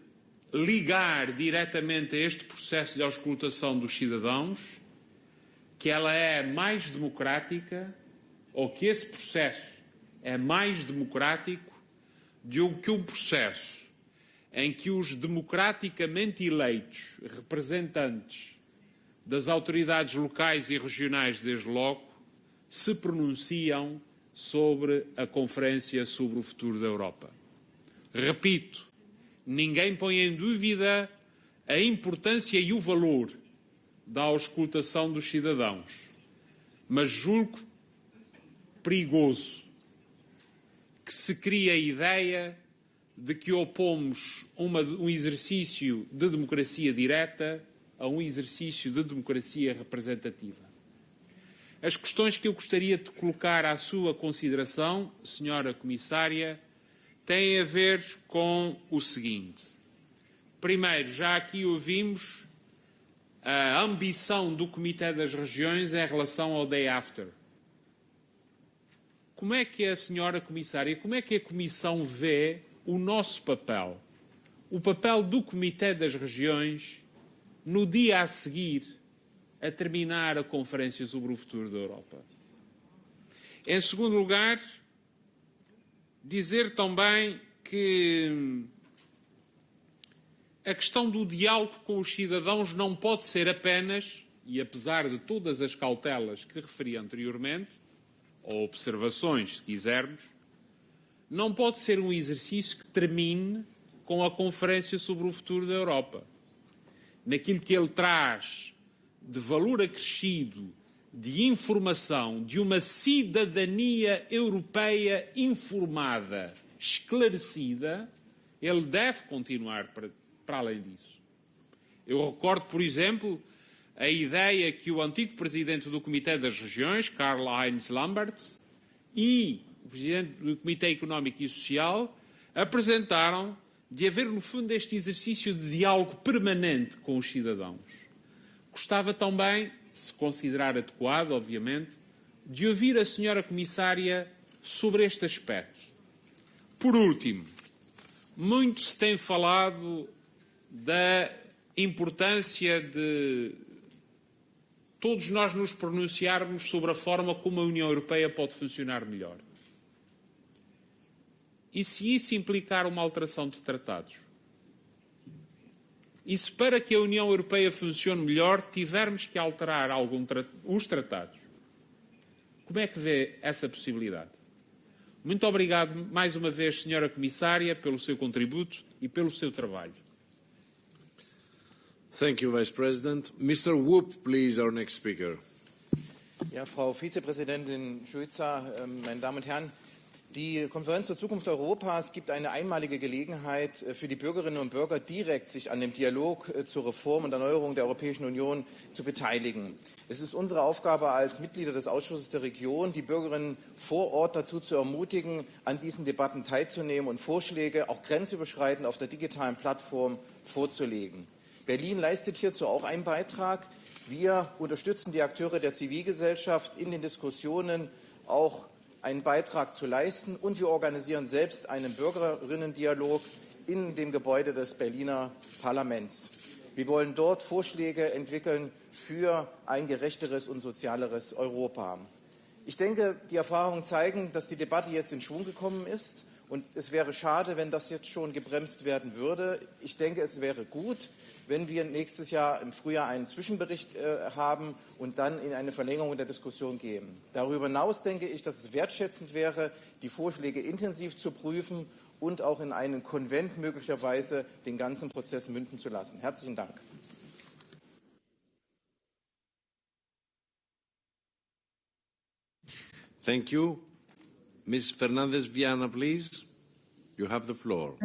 ligar diretamente a este processo de auscultação dos cidadãos, que ela é mais democrática, ou que esse processo é mais democrático do que um processo em que os democraticamente eleitos representantes das autoridades locais e regionais, desde logo, se pronunciam sobre a Conferência sobre o Futuro da Europa. Repito, ninguém põe em dúvida a importância e o valor da auscultação dos cidadãos, mas julgo perigoso que se crie a ideia de que opomos uma, um exercício de democracia direta a um exercício de democracia representativa. As questões que eu gostaria de colocar à sua consideração, Senhora Comissária, tem a ver com o seguinte. Primeiro, já aqui ouvimos a ambição do Comitê das Regiões em relação ao Day After. Como é que a senhora Comissária, como é que a Comissão vê o nosso papel, o papel do Comitê das Regiões no dia a seguir a terminar a Conferência sobre o Futuro da Europa? Em segundo lugar, Dizer também que a questão do diálogo com os cidadãos não pode ser apenas, e apesar de todas as cautelas que referi anteriormente, ou observações, se quisermos, não pode ser um exercício que termine com a Conferência sobre o Futuro da Europa. Naquilo que ele traz de valor acrescido de informação, de uma cidadania europeia informada, esclarecida, ele deve continuar para, para além disso. Eu recordo, por exemplo, a ideia que o antigo presidente do Comitê das Regiões, Karl-Heinz Lambert, e o presidente do Comitê Económico e Social apresentaram de haver, no fundo, este exercício de diálogo permanente com os cidadãos. Gostava também, se considerar adequado, obviamente, de ouvir a senhora Comissária sobre este aspecto. Por último, muito se tem falado da importância de todos nós nos pronunciarmos sobre a forma como a União Europeia pode funcionar melhor. E se isso implicar uma alteração de tratados? E se para que a União Europeia funcione melhor tivermos que alterar algum tra os tratados? Como é que vê essa possibilidade? Muito obrigado mais uma vez, Senhora Comissária, pelo seu contributo e pelo seu trabalho. Thank you, Vice President. Mr. Whoop, please, our next speaker. Ja, Frau Vizepräsidentin Schulzer, ähm, meine Damen und Herren, die Konferenz zur Zukunft Europas gibt eine einmalige Gelegenheit äh, für die Bürgerinnen und Bürger, direkt sich an dem Dialog äh, zur Reform und Erneuerung der Europäischen Union zu beteiligen. Es ist unsere Aufgabe als Mitglieder des Ausschusses der Region, die Bürgerinnen vor Ort dazu zu ermutigen, an diesen Debatten teilzunehmen und Vorschläge auch grenzüberschreitend auf der digitalen Plattform vorzulegen. Berlin leistet hierzu auch einen Beitrag. Wir unterstützen die Akteure der Zivilgesellschaft in den Diskussionen auch einen Beitrag zu leisten und wir organisieren selbst einen Bürgerinnendialog in dem Gebäude des Berliner Parlaments. Wir wollen dort Vorschläge entwickeln für ein gerechteres und sozialeres Europa. Ich denke, die Erfahrungen zeigen, dass die Debatte jetzt in Schwung gekommen ist und es wäre schade, wenn das jetzt schon gebremst werden würde. Ich denke, es wäre gut, wenn wir nächstes Jahr im Frühjahr einen Zwischenbericht äh, haben und dann in eine Verlängerung der Diskussion gehen. Darüber hinaus denke ich, dass es wertschätzend wäre, die Vorschläge intensiv zu prüfen und auch in einen Konvent möglicherweise den ganzen Prozess münden zu lassen. Herzlichen Dank. Thank you. Ms. Fernández Viana, please. You have the floor.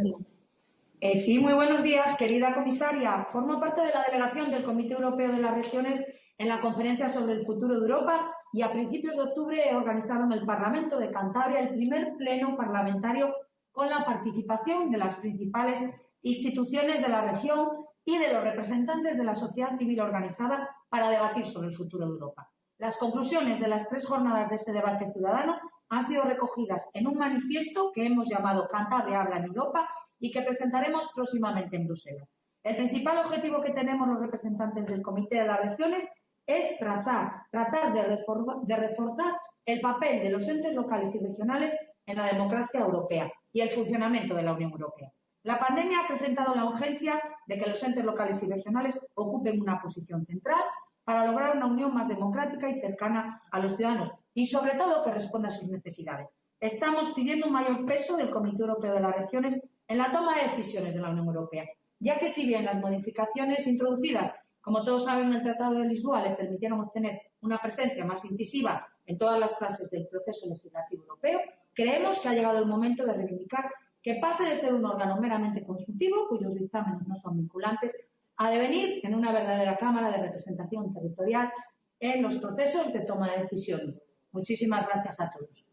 Eh, sí, muy buenos días, querida comisaria. Formo parte de la delegación del Comité Europeo de las Regiones en la conferencia sobre el futuro de Europa y a principios de octubre en el Parlamento de Cantabria el primer pleno parlamentario con la participación de las principales instituciones de la región y de los representantes de la sociedad civil organizada para debatir sobre el futuro de Europa. Las conclusiones de las tres jornadas de ese debate ciudadano han sido recogidas en un manifiesto que hemos llamado Cantabria habla en Europa y que presentaremos próximamente en Bruselas. El principal objetivo que tenemos los representantes del Comité de las Regiones es tratar de, de reforzar el papel de los entes locales y regionales en la democracia europea y el funcionamiento de la Unión Europea. La pandemia ha acrecentado la urgencia de que los entes locales y regionales ocupen una posición central para lograr una unión más democrática y cercana a los ciudadanos y, sobre todo, que responda a sus necesidades. Estamos pidiendo un mayor peso del Comité Europeo de las Regiones en la toma de decisiones de la Unión Europea, ya que si bien las modificaciones introducidas, como todos saben, en el Tratado de Lisboa le permitieron obtener una presencia más incisiva en todas las fases del proceso legislativo europeo, creemos que ha llegado el momento de reivindicar que pase de ser un órgano meramente consultivo, cuyos dictámenes no son vinculantes, a devenir en una verdadera Cámara de representación territorial en los procesos de toma de decisiones. Muchísimas gracias a todos.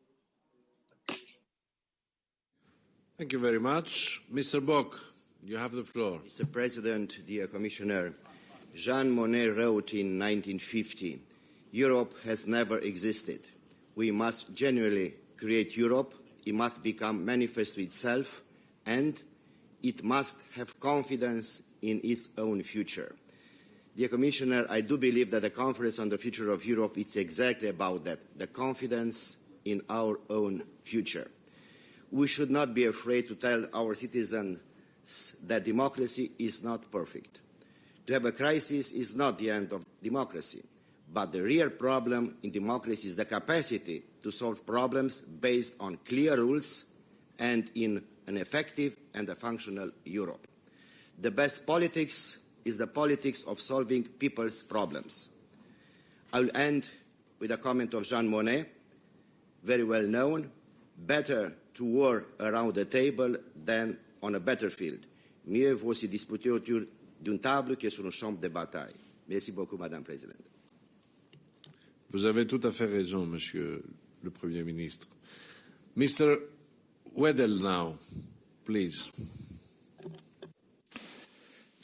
Thank you very much. Mr. Bock, you have the floor. Mr. President, dear Commissioner, Jean Monnet wrote in 1950, Europe has never existed. We must genuinely create Europe. It must become manifest to itself and it must have confidence in its own future. Dear Commissioner, I do believe that the Conference on the Future of Europe is exactly about that, the confidence in our own future. We should not be afraid to tell our citizens that democracy is not perfect. To have a crisis is not the end of democracy, but the real problem in democracy is the capacity to solve problems based on clear rules and in an effective and a functional Europe. The best politics is the politics of solving people's problems. I will end with a comment of Jean Monnet, very well known, better to war around the table than on a battlefield. Mieux vaut se disputer autour d'une table que sur une chambre de bataille. Merci beaucoup, Madame la Présidente. Vous avez tout à fait raison, Monsieur le Premier ministre. Mr. Wedel now, please.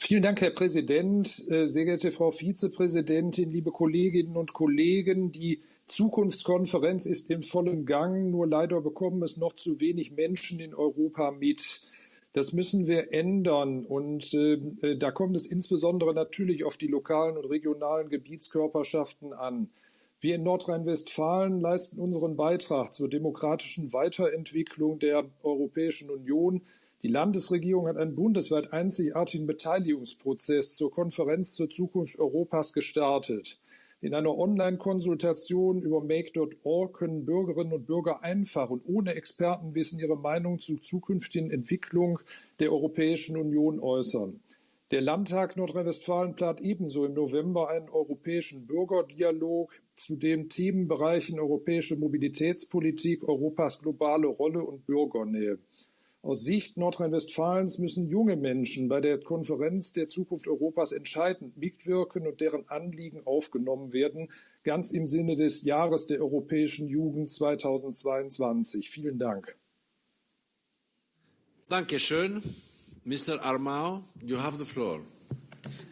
Vielen Dank, Herr Präsident, äh, sehr geehrte Frau Vizepräsidentin, liebe Kolleginnen und Kollegen. Die Zukunftskonferenz ist in vollem Gang, nur leider bekommen es noch zu wenig Menschen in Europa mit. Das müssen wir ändern. Und äh, äh, da kommt es insbesondere natürlich auf die lokalen und regionalen Gebietskörperschaften an. Wir in Nordrhein-Westfalen leisten unseren Beitrag zur demokratischen Weiterentwicklung der Europäischen Union. Die Landesregierung hat einen bundesweit einzigartigen Beteiligungsprozess zur Konferenz zur Zukunft Europas gestartet. In einer Online-Konsultation über make.org können Bürgerinnen und Bürger einfach und ohne Expertenwissen ihre Meinung zur zukünftigen Entwicklung der Europäischen Union äußern. Der Landtag Nordrhein-Westfalen plant ebenso im November einen europäischen Bürgerdialog zu den Themenbereichen europäische Mobilitätspolitik, Europas globale Rolle und Bürgernähe. Aus Sicht Nordrhein-Westfalens müssen junge Menschen bei der Konferenz der Zukunft Europas entscheidend mitwirken und deren Anliegen aufgenommen werden, ganz im Sinne des Jahres der europäischen Jugend 2022. Vielen Dank. Dankeschön. Mr. Armao, you have the floor.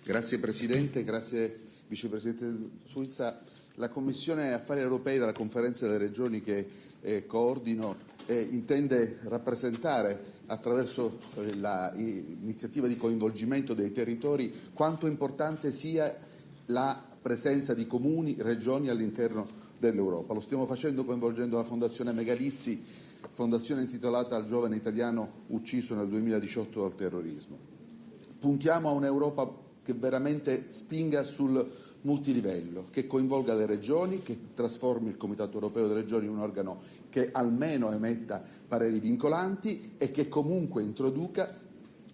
Grazie Presidente, grazie Vicepresidente Suizza. La Commissione Affari Europei della Conferenza delle Regioni che eh, coordino eh, intende rappresentare attraverso eh, l'iniziativa di coinvolgimento dei territori quanto importante sia la presenza di comuni, regioni all'interno dell'Europa. Lo stiamo facendo coinvolgendo la Fondazione Megalizzi, fondazione intitolata al giovane italiano ucciso nel 2018 dal terrorismo. Puntiamo a un'Europa che veramente spinga sul multilivello, che coinvolga le regioni, che trasformi il Comitato europeo delle regioni in un organo che almeno emetta pareri vincolanti e che comunque introduca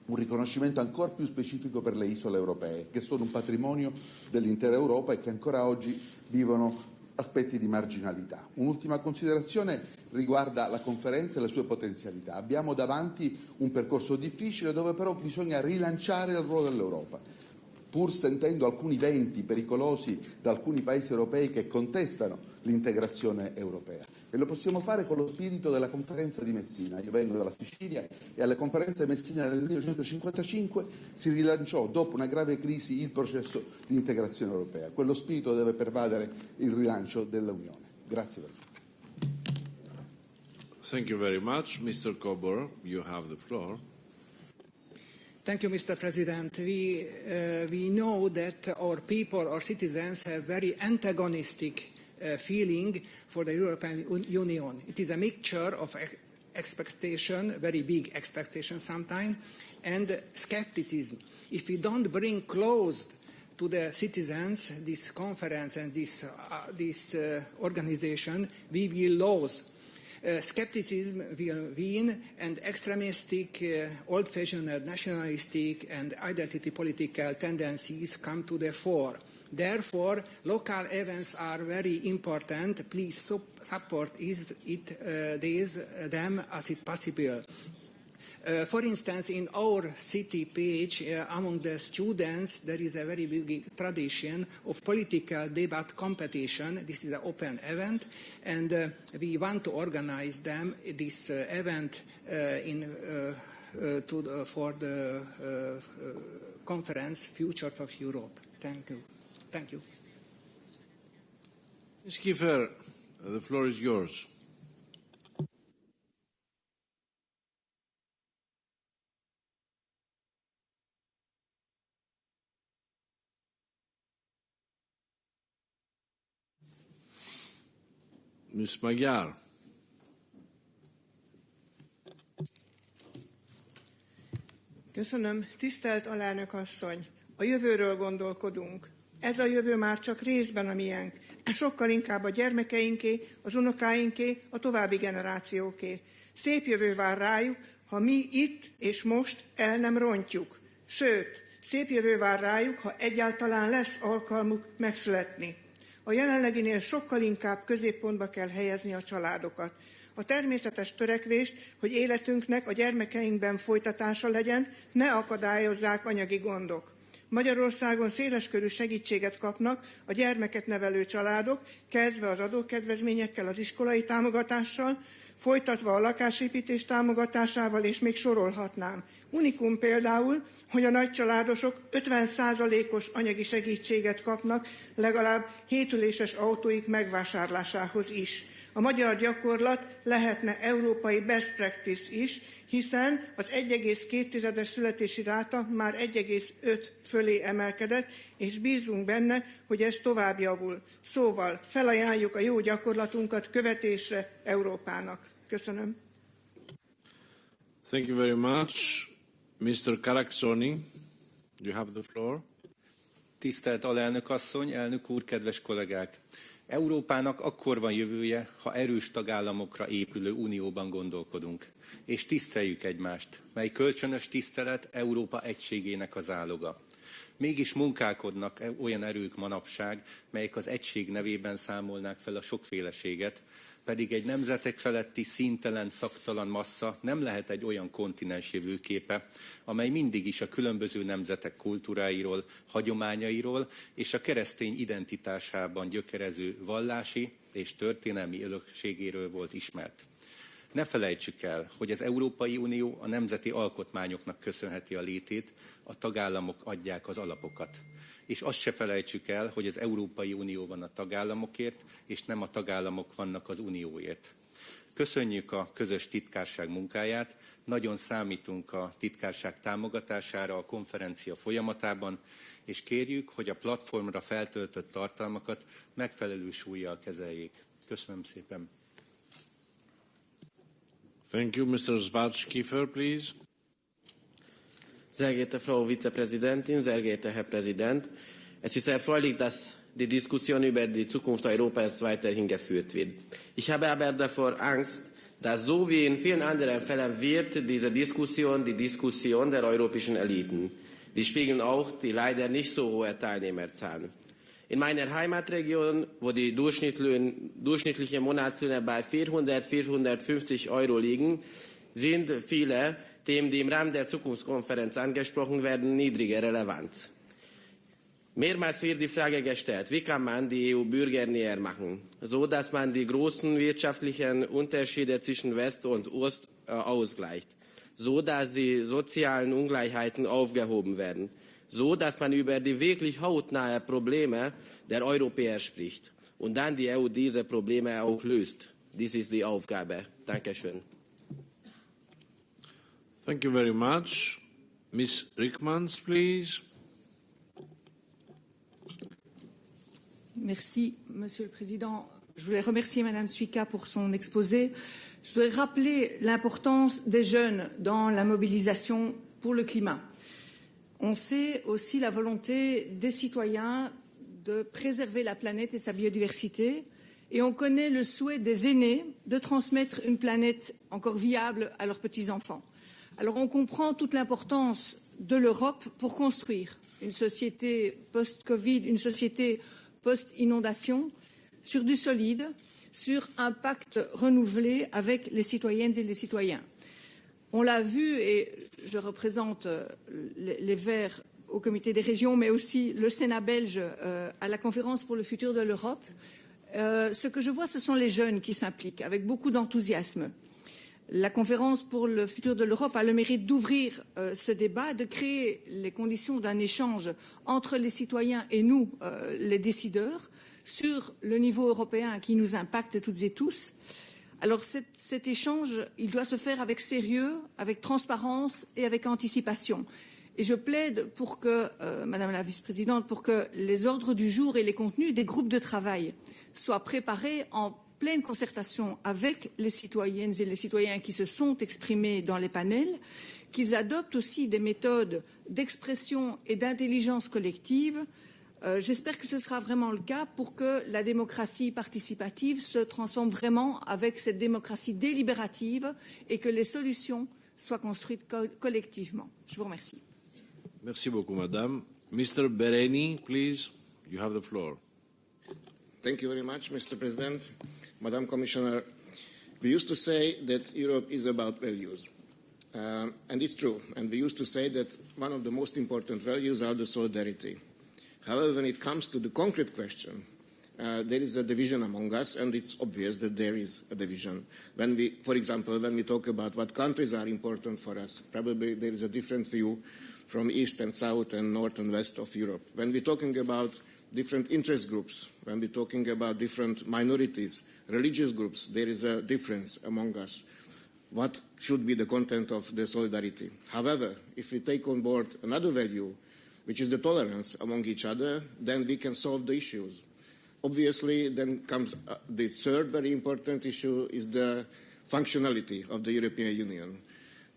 un riconoscimento ancora più specifico per le isole europee, che sono un patrimonio dell'intera Europa e che ancora oggi vivono aspetti di marginalità. Un'ultima considerazione riguarda la conferenza e le sue potenzialità. Abbiamo davanti un percorso difficile dove però bisogna rilanciare il ruolo dell'Europa pur sentendo alcuni venti pericolosi da alcuni paesi europei che contestano l'integrazione europea. E lo possiamo fare con lo spirito della conferenza di Messina. Io vengo dalla Sicilia e alla conferenza di Messina nel 1955 si rilanciò, dopo una grave crisi, il processo di integrazione europea. Quello spirito deve pervadere il rilancio dell'Unione. Grazie Presidente. Thank you very much. Mr. Kobor, you have the floor. Thank you, Mr. President. We, uh, we know that our people, our citizens, have very antagonistic feeling for the European Union. It is a mixture of expectation, very big expectation sometimes, and skepticism. If we don't bring close to the citizens this conference and this, uh, this uh, organization, we will lose uh, skepticism will win and extremistic, uh, old-fashioned nationalistic and identity political tendencies come to the fore. Therefore, local events are very important. Please support is it, uh, these, uh, them as it possible. Uh, for instance, in our city Pécs, uh, among the students, there is a very big tradition of political debate competition. This is an open event, and uh, we want to organize them, this uh, event, uh, in, uh, to, for the conference Future of Europe. Thank you. Thank you. Ms. Kiefer, the floor is yours. Ms. Magyar. Köszönöm. Tisztelt alelnök asszony, a jövőről gondolkodunk. Ez a jövő már csak részben a miénk. Sokkal inkább a gyermekeinké, az unokáinké, a további generációké. Szép jövő vár rájuk, ha mi itt és most el nem rontjuk. Sőt, szép jövő vár rájuk, ha egyáltalán lesz alkalmuk megszületni. A jelenleginél sokkal inkább középpontba kell helyezni a családokat. A természetes törekvést, hogy életünknek a gyermekeinkben folytatása legyen, ne akadályozzák anyagi gondok. Magyarországon széleskörű segítséget kapnak a gyermeket nevelő családok, kezdve az adókedvezményekkel, az iskolai támogatással, folytatva a lakásépítés támogatásával, és még sorolhatnám. Unikum például, hogy a nagycsaládosok 50%-os anyagi segítséget kapnak legalább hétüléses autóik megvásárlásához is. A magyar gyakorlat lehetne európai best practice is, hiszen az 1,2-es születési ráta már 1,5 fölé emelkedett, és bízunk benne, hogy ez tovább javul. Szóval felajánljuk a jó gyakorlatunkat követésre Európának. Köszönöm. Thank you very much. Mr. Karaksoni, you have the floor. Tisztelt alelnök asszony, elnök úr, kedves kollégák! Európának akkor van jövője, ha erős tagállamokra épülő unióban gondolkodunk, és tiszteljük egymást, mely kölcsönös tisztelet Európa egységének az áloga. Mégis munkálkodnak e- olyan erők manapság, melyek az egység nevében számolnák fel a sokféleséget, pedig egy nemzetek feletti színtelen, szaktalan massza nem lehet egy olyan kontinens jövőképe, amely mindig is a különböző nemzetek kultúráiról, hagyományairól és a keresztény identitásában gyökerező vallási és történelmi örökségéről volt ismert. Ne felejtsük el, hogy az Európai Unió a nemzeti alkotmányoknak köszönheti a létét, a tagállamok adják az alapokat és azt se felejtsük el, hogy az Európai Unió van a tagállamokért, és nem a tagállamok vannak az Unióért. Köszönjük a közös titkárság munkáját, nagyon számítunk a titkárság támogatására a konferencia folyamatában, és kérjük, hogy a platformra feltöltött tartalmakat megfelelő súlyjal kezeljék. Köszönöm szépen. Thank you, Mr. Svartskiffer, please. Sehr geehrte Frau Vizepräsidentin, sehr geehrter Herr Präsident, es ist erfreulich, dass die Diskussion über die Zukunft Europas weiterhin geführt wird. Ich habe aber davor Angst, dass so wie in vielen anderen Fällen wird diese Diskussion die Diskussion der europäischen Eliten. Die spiegeln auch die leider nicht so hohe Teilnehmerzahlen. In meiner Heimatregion, wo die durchschnittliche Monatslöhne bei 400, 450 Euro liegen, sind viele Themen, die im Rahmen der Zukunftskonferenz angesprochen werden, niedrige Relevanz. Mehrmals wird die Frage gestellt, wie kann man die EU Bürger näher machen, so dass man die großen wirtschaftlichen Unterschiede zwischen West und Ost äh, ausgleicht, so dass die sozialen Ungleichheiten aufgehoben werden, so dass man über die wirklich hautnahe Probleme der Europäer spricht und dann die EU diese Probleme auch löst. Dies ist die Aufgabe. Dankeschön. Merci, Monsieur le Président. Je voulais remercier Madame Suika pour son exposé. Je voudrais rappeler l'importance des jeunes dans la mobilisation pour le climat. On sait aussi la volonté des citoyens de préserver la planète et sa biodiversité, et on connaît le souhait des aînés de transmettre une planète encore viable à leurs petits-enfants. Alors on comprend toute l'importance de l'Europe pour construire une société post-Covid, une société post-inondation, sur du solide, sur un pacte renouvelé avec les citoyennes et les citoyens. On l'a vu, et je représente euh, les Verts au comité des régions, mais aussi le Sénat belge euh, à la conférence pour le futur de l'Europe. Euh, ce que je vois, ce sont les jeunes qui s'impliquent avec beaucoup d'enthousiasme. La conférence pour le futur de l'Europe a le mérite d'ouvrir euh, ce débat, de créer les conditions d'un échange entre les citoyens et nous, euh, les décideurs, sur le niveau européen qui nous impacte toutes et tous. Alors cet, échange, il doit se faire avec sérieux, avec transparence et avec anticipation. Et je plaide pour que, euh, Madame la Vice-présidente, pour que les ordres du jour et les contenus des groupes de travail soient préparés en pleine concertation avec les citoyennes et les citoyens qui se sont exprimés dans les panels, qu'ils adoptent aussi des méthodes d'expression et d'intelligence collective. Euh, J'espère que ce sera vraiment le cas pour que la démocratie participative se transforme vraiment avec cette démocratie délibérative et que les solutions soient construites co collectivement. Je vous remercie. Merci beaucoup, Madame. Mr. Bereni, please, you have the floor. Thank you very much, Mr. President. Madam Commissioner, we used to say that Europe is about values. Uh, and it's true. And we used to say that one of the most important values are the solidarity. However, when it comes to the concrete question, uh, there is a division among us, and it's obvious that there is a division. When we, for example, when we talk about what countries are important for us, probably there is a different view from east and south and north and west of Europe. When we're talking about different interest groups, when we're talking about different minorities, religious groups, there is a difference among us. What should be the content of the solidarity? However, if we take on board another value, which is the tolerance among each other, then we can solve the issues. Obviously, then comes uh, the third very important issue is the functionality of the European Union.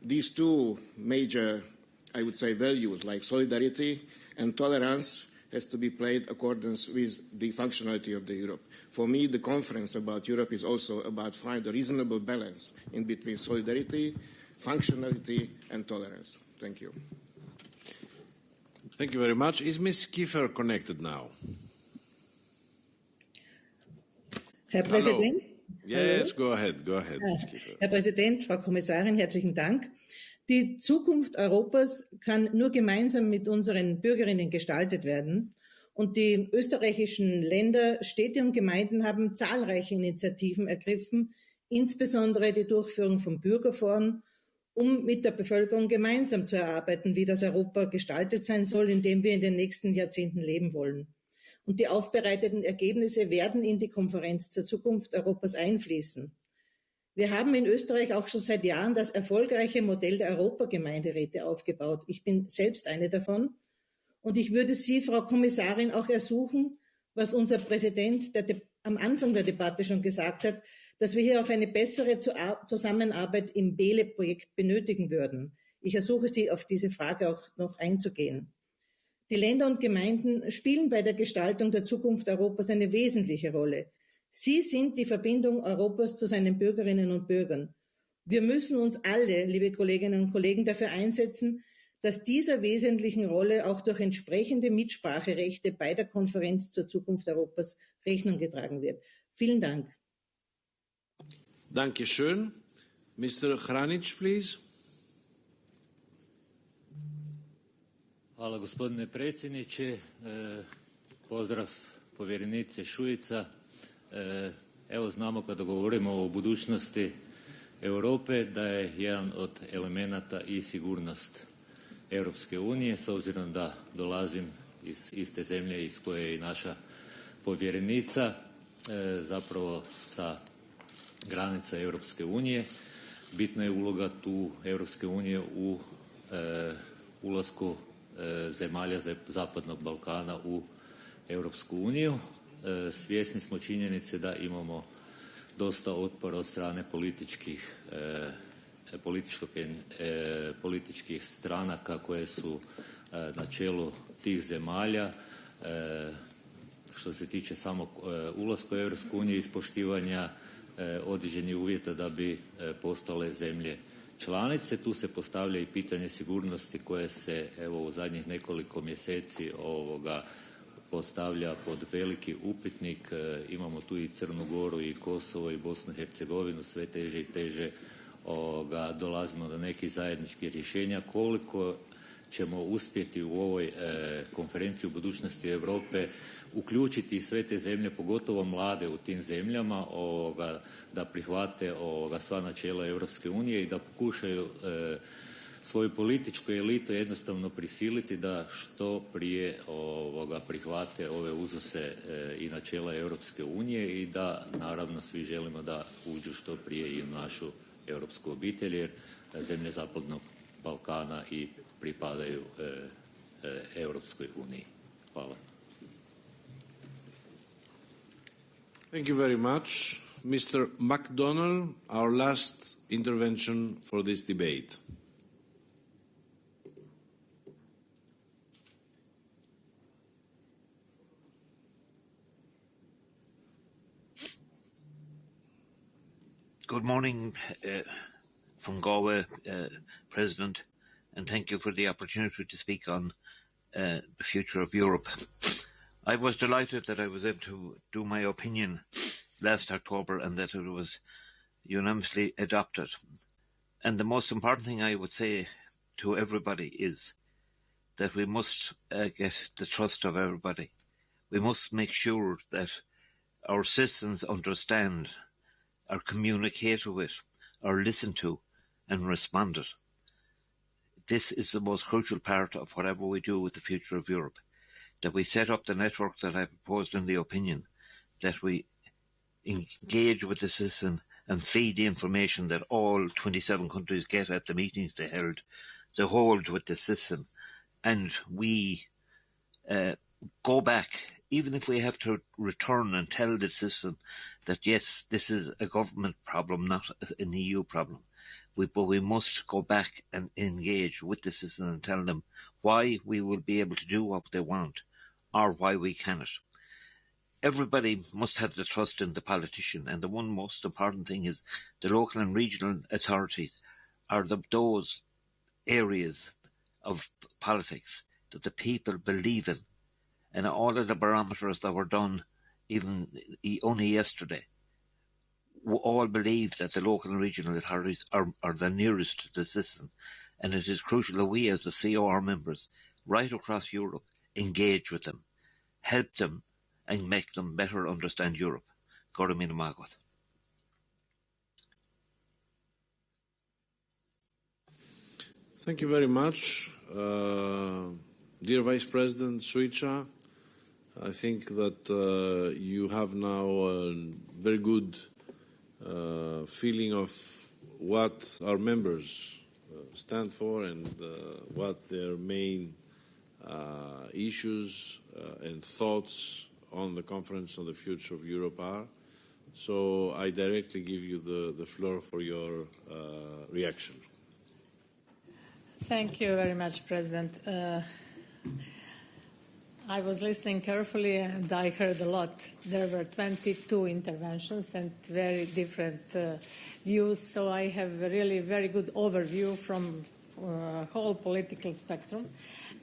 These two major, I would say, values like solidarity and tolerance has to be played accordance with the functionality of the Europe. For me, the conference about Europe is also about finding a reasonable balance in between solidarity, functionality, and tolerance. Thank you. Thank you very much. Is Ms. Kiefer connected now? Herr Präsident. Yes, go ahead, go ahead, Ms. Kiefer. Herr Präsident, Frau Kommissarin, herzlichen Dank. Die Zukunft Europas kann nur gemeinsam mit unseren Bürgerinnen gestaltet werden. Und die österreichischen Länder, Städte und Gemeinden haben zahlreiche Initiativen ergriffen, insbesondere die Durchführung von Bürgerforen, um mit der Bevölkerung gemeinsam zu erarbeiten, wie das Europa gestaltet sein soll, in dem wir in den nächsten Jahrzehnten leben wollen. Und die aufbereiteten Ergebnisse werden in die Konferenz zur Zukunft Europas einfließen. Wir haben in Österreich auch schon seit Jahren das erfolgreiche Modell der Europagemeinderäte aufgebaut. Ich bin selbst eine davon. Und ich würde Sie, Frau Kommissarin, auch ersuchen, was unser Präsident am Anfang der Debatte schon gesagt hat, dass wir hier auch eine bessere Zusammenarbeit im BELE-Projekt benötigen würden. Ich ersuche Sie, auf diese Frage auch noch einzugehen. Die Länder und Gemeinden spielen bei der Gestaltung der Zukunft Europas eine wesentliche Rolle. Sie sind die Verbindung Europas zu seinen Bürgerinnen und Bürgern. Wir müssen uns alle, liebe Kolleginnen und Kollegen, dafür einsetzen, dass dieser wesentlichen Rolle auch durch entsprechende Mitspracherechte bei der Konferenz zur Zukunft Europas Rechnung getragen wird. Vielen Dank. Dankeschön. Mr. Hranic, please. Hvala gospodine predsjedniče. Pozdrav povjerenice Šuica. Evo znamo kada govorimo o budućnosti Europe da je jedan od elemenata i sigurnost Europske unije s obzirom da dolazim iz iste zemlje iz koje je i naša povjerenica zapravo sa granica Europske unije. Bitna je uloga tu Europske unije u ulasku zemalja Zapadnog Balkana u Europsku uniju. Svjesni smo činjenice da imamo dosta otpora od strane političkih političkih stranaka koje su na čelu tih zemalja što se tiče samog ulaska u Europsku uniju i ispoštivanja određenih uvjeta da bi postale zemlje članice. Tu se postavlja i pitanje sigurnosti koje se evo u zadnjih nekoliko mjeseci ovoga postavlja pod veliki upitnik. Imamo tu i Crnu Goru i Kosovo i Bosnu i Hercegovinu, sve teže i teže ovoga, dolazimo do nekih zajedničkih rješenja. Koliko ćemo uspjeti u ovoj e, konferenciji u budućnosti Europe uključiti sve te zemlje, pogotovo mlade u tim zemljama, ovoga, da prihvate ovoga, sva načela Europske unije i da pokušaju e, svoju političku elitu jednostavno prisiliti da što prije ovoga, prihvate ove uzuse e, i načela Europske unije i da naravno svi želimo da uđu što prije i u našu europsku obitelj jer zemlje Zapadnog Balkana i pripadaju Europskoj uniji. Hvala. Thank you very much. Mr. McDonnell, our last intervention for this debate. Good morning uh, from Galway, uh, President, and thank you for the opportunity to speak on uh, the future of Europe. I was delighted that I was able to do my opinion last October and that it was unanimously adopted. And the most important thing I would say to everybody is that we must uh, get the trust of everybody. We must make sure that our citizens understand, are communicated with, are listened to and responded. This is the most crucial part of whatever we do with the future of Europe. That we set up the network that I proposed in the opinion, that we engage with the citizen and feed the information that all 27 countries get at the meetings they held, to hold with the citizen, and we uh, go back, even if we have to return and tell the citizen that yes, this is a government problem, not an EU problem. We, but we must go back and engage with the citizen and tell them why we will be able to do what they want or why we cannot. Everybody must have the trust in the politician, and the one most important thing is the local and regional authorities are the, those areas of politics that the people believe in. And all of the barometers that were done even only yesterday we all believe that the local and regional authorities are, are the nearest to the citizen. And it is crucial that we as the COR members right across Europe engage with them, help them and make them better understand Europe. Gordomina Magot. Thank you very much. Uh, dear Vice President Suica, I think that uh, you have now a very good uh, feeling of what our members uh, stand for and uh, what their main uh, issues uh, and thoughts on the conference on the future of Europe are. So I directly give you the, the floor for your reaction. Thank you very much, President. Uh, I was listening carefully and I heard a lot. There were 22 interventions and very different uh, views, so I have a really very good overview from uh, whole political spectrum,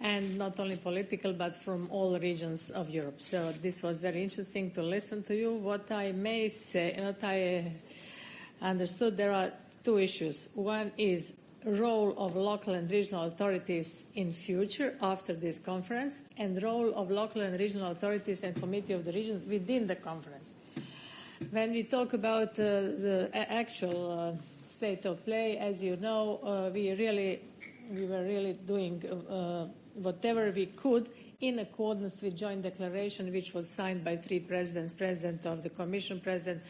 and not only political, but from all regions of Europe. So this was very interesting to listen to you. What I may say, and what I understood, there are two issues. One is role of local and regional authorities in future after this conference and role of local and regional authorities and committee of the regions within the conference. When we talk about uh, the actual uh, state of play, as you know, uh, we really we were really doing uh, whatever we could in accordance with joint declaration which was signed by three presidents, president of the commission, president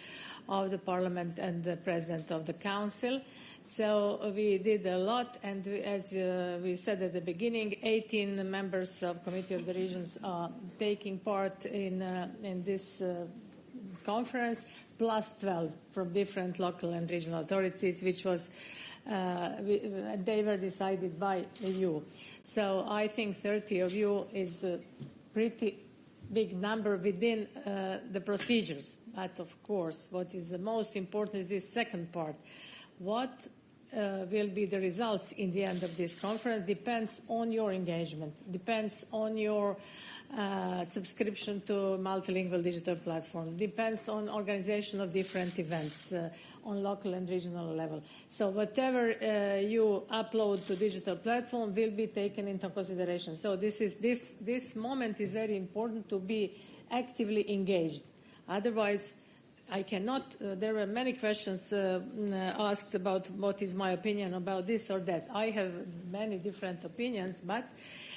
of the parliament and the president of the council. So we did a lot, and we, as uh, we said at the beginning, 18 members of Committee of the Regions are taking part in, uh, in this uh, conference, plus 12 from different local and regional authorities, which was uh, they were decided by you. So I think 30 of you is a pretty big number within uh, the procedures. But of course, what is the most important is this second part. What uh, will be the results in the end of this conference depends on your engagement, depends on your uh, subscription to multilingual digital platform, depends on organization of different events uh, on local and regional level. So whatever uh, you upload to digital platform will be taken into consideration. So this is this this moment is very important to be actively engaged. Otherwise, I cannot, uh, there were many questions uh, mm, asked about what is my opinion about this or that. I have many different opinions, but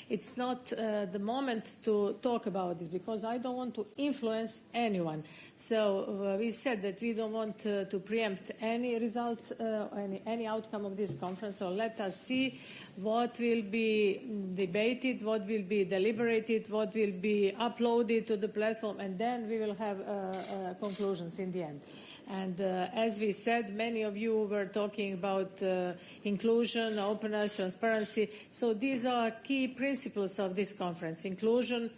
it's not uh, the moment to talk about this because I don't want to influence anyone. So uh, we said that we don't want uh, to preempt any result, uh, any, any outcome of this conference. So let us see what will be debated, what will be deliberated, what will be uploaded to the platform, and then we will have uh, uh, conclusions in the end. And uh, as we said, many of you were talking about uh, inclusion, openness, transparency. So these are key principles of this conference, inclusion,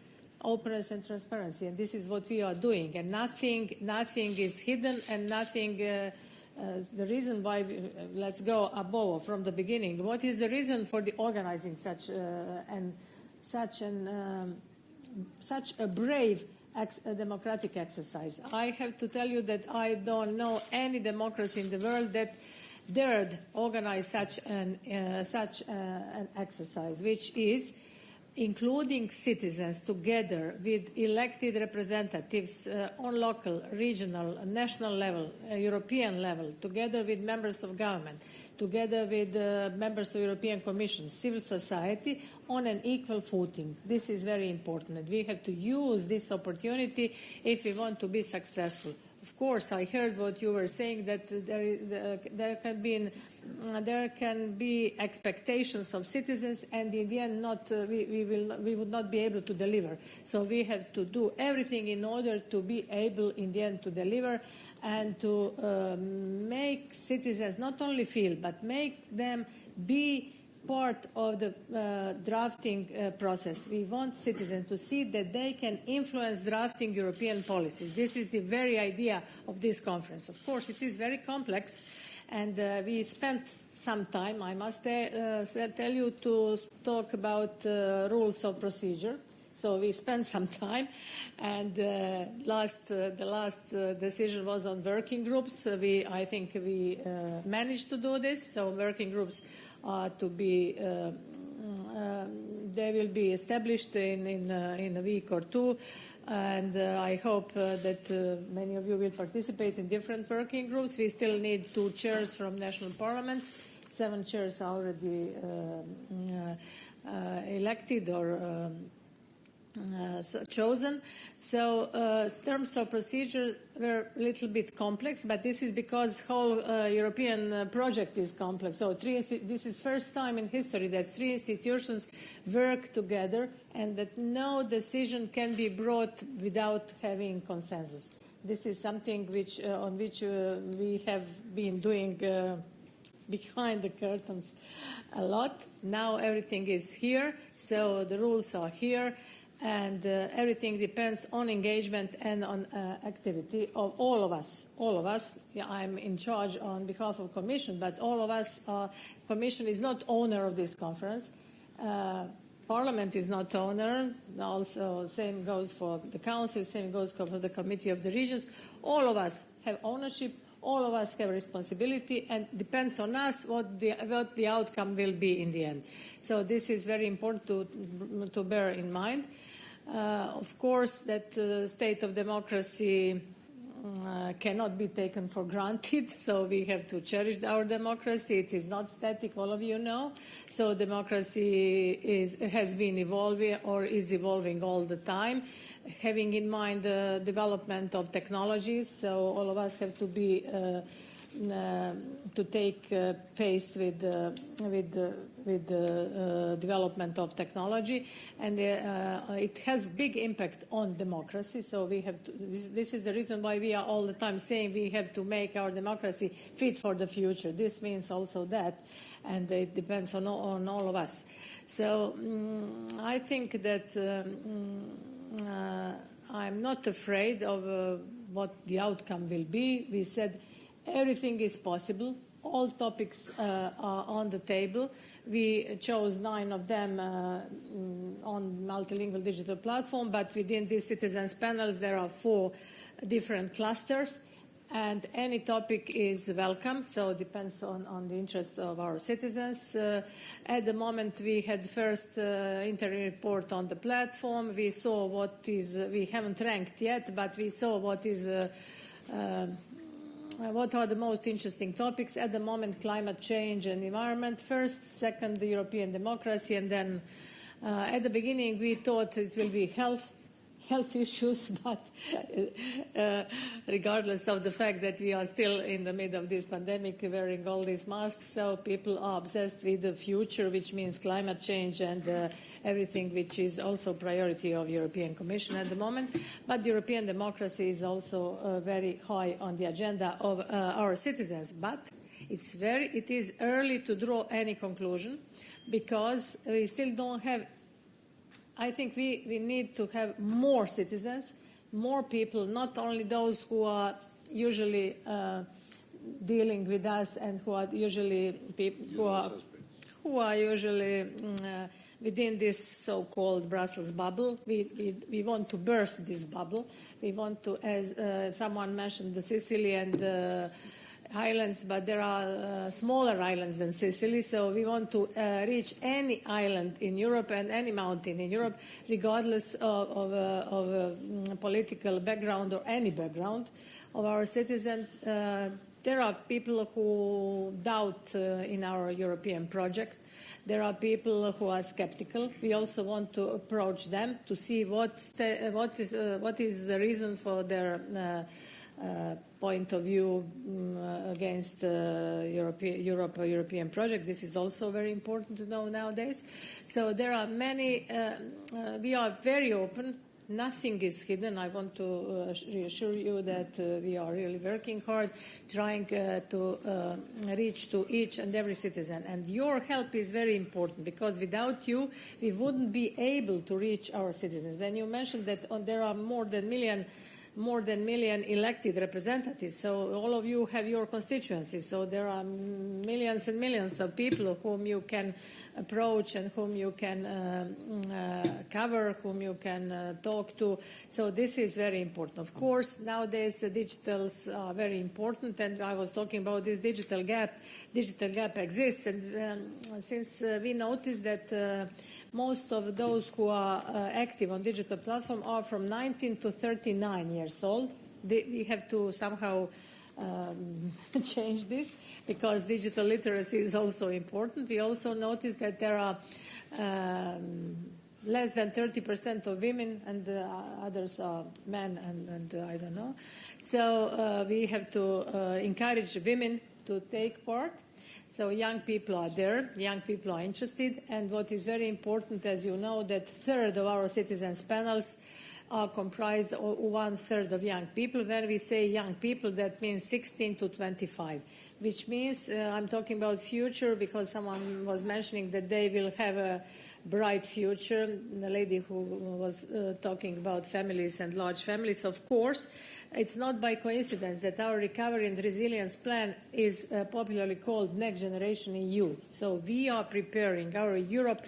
openness and transparency. And this is what we are doing. And nothing, nothing is hidden and nothing, uh, uh, the reason why, we, uh, let's go above from the beginning. What is the reason for the organizing such, uh, and such, an, um, such a brave ex a democratic exercise. I have to tell you that I don't know any democracy in the world that dared organize such an, uh, such uh, an exercise, which is including citizens together with elected representatives uh, on local, regional, national level, uh, European level, together with members of government, together with uh, members of the European Commission, civil society, on an equal footing. This is very important. We have to use this opportunity if we want to be successful. Of course, I heard what you were saying that there, uh, there can be uh, there can be expectations of citizens, and in the end, not uh, we, we will we would not be able to deliver. So we have to do everything in order to be able, in the end, to deliver and to uh, make citizens not only feel but make them be part of the uh, drafting uh, process. We want citizens to see that they can influence drafting European policies. This is the very idea of this conference. Of course, it is very complex, and uh, we spent some time, I must uh, tell you, to talk about uh, rules of procedure. So we spent some time, and uh, last, uh, the last uh, decision was on working groups. we, I think we managed to do this. So working groups uh, to be uh, uh, they will be established in, in, in a week or two and uh, I hope uh, that uh, many of you will participate in different working groups. We still need two chairs from national parliaments. Seven chairs already elected or um, uh, so chosen. So uh, terms of procedure were a little bit complex, but this is because whole uh, European uh, project is complex. So three, this is first time in history that three institutions work together and that no decision can be brought without having consensus. This is something which, uh, on which we have been doing behind the curtains a lot. Now everything is here, so the rules are here and uh, everything depends on engagement and on uh, activity of all of us. All of us. Yeah, I'm in charge on behalf of Commission, but all of us. Uh, Commission is not owner of this conference. Uh, Parliament is not owner. Also, same goes for the Council. Same goes for the Committee of the Regions. All of us have ownership. All of us have responsibility, and depends on us what the, what the outcome will be in the end. So this is very important to, to bear in mind. Uh, of course, that uh, state of democracy uh, cannot be taken for granted, so we have to cherish our democracy. It is not static, all of you know. So democracy is, has been evolving or is evolving all the time, having in mind the development of technologies. So all of us have to be uh, uh, to take uh, pace with with with the development of technology, and it has big impact on democracy. So we have to, this, this, is the reason why we are all the time saying we have to make our democracy fit for the future. This means also that, and it depends on on all of us. So um, I think that. Um, I'm not afraid of uh, what the outcome will be. We said Everything is possible. All topics uh, are on the table. We chose nine of them uh, mm, on multilingual digital platform, but within these citizens panels, there are four different clusters and any topic is welcome, so it depends on, on the interest of our citizens. Uh, at the moment, we had first uh, interim report on the platform. We saw what is, uh, we haven't ranked yet, but we saw what is uh, what are the most interesting topics at the moment? Climate change and environment first, second, the European democracy, and then uh, at the beginning we thought it will be health health issues, but uh, regardless of the fact that we are still in the middle of this pandemic wearing all these masks, so people are obsessed with the future, which means climate change and uh, everything which is also priority of European Commission at the moment. But European democracy is also uh, very high on the agenda of uh, our citizens. But it's very, it is early to draw any conclusion because we still don't have I think we, we need to have more citizens, more people, not only those who are usually uh, dealing with us and who are usually people who are, who are usually mm, uh, within this so-called Brussels bubble. We, we, we, want to burst this bubble. We want to, as uh, someone mentioned, the Sicily and uh, islands, but there are uh, smaller islands than Sicily. So we want to uh, reach any island in Europe and any mountain in Europe, regardless of, of, uh, of uh, political background or any background of our citizens. Uh, there are people who doubt uh, in our European project. There are people who are skeptical. We also want to approach them to see what, what, is, what is the reason for their point of view um, against the European, Europe, European project. This is also very important to know nowadays. So there are many, we are very open Nothing is hidden. I want to uh, reassure you that uh, we are really working hard, trying uh, to uh, reach to each and every citizen. And your help is very important because without you, we wouldn't be able to reach our citizens. When you mentioned that uh, there are more than a million more than million elected representatives. So all of you have your constituencies. So there are millions and millions of people whom you can approach and whom you can uh, uh, cover, whom you can uh, talk to. So this is very important. Of course, nowadays the digitals are very important, and I was talking about this digital gap. Digital gap exists, and um, since uh, we noticed that most of those who are active on digital platform are from 19 to 39 years old. We have to somehow um, change this because digital literacy is also important. We also notice that there are um, less than 30% of women and uh, others are men and, and uh, I don't know. So uh, we have to uh, encourage women to take part. So young people are there, young people are interested, and what is very important, as you know, that third of our citizens panels are comprised of one third of young people. When we say young people, that means 16 to 25, which means uh, I'm talking about future because someone was mentioning that they will have a bright future. The lady who was uh, talking about families and large families, of course, it's not by coincidence that our recovery and resilience plan is uh, popularly called Next Generation EU. So we are preparing our Europe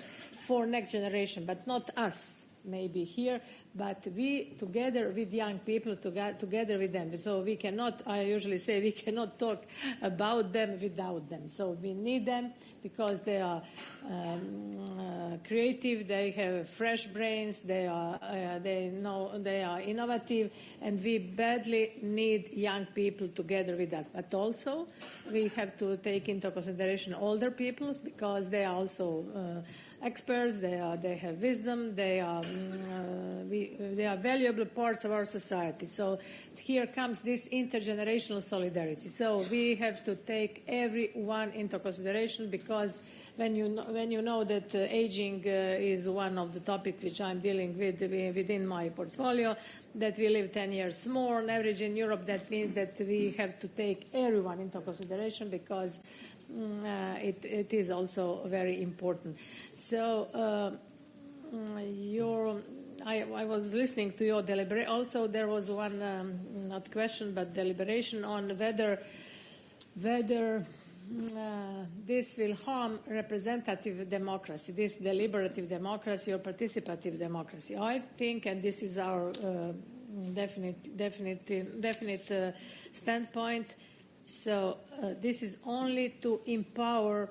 for next generation, but not us maybe here, but we together with young people, together with them. So we cannot, I usually say, we cannot talk about them without them. So we need them because they are um, uh, creative, they have fresh brains, they are, uh, they know, they are innovative, and we badly need young people together with us. But also, we have to take into consideration older people because they are also uh, experts, they, are, they have wisdom, they are, mm, uh, we, they are valuable parts of our society. So here comes this intergenerational solidarity. So we have to take everyone into consideration because when you know, when you know that uh, aging uh, is one of the topics which I'm dealing with within my portfolio, that we live 10 years more on average in Europe, that means that we have to take everyone into consideration because Mm, uh, it, it is also very important. So uh, mm, your I, I, was listening to your deliberation. Also, there was one, um, not question, but deliberation on whether whether uh, this will harm representative democracy, this deliberative democracy or participative democracy. I think, and this is our uh, definite, definite, definite uh, standpoint, so uh, this is only to empower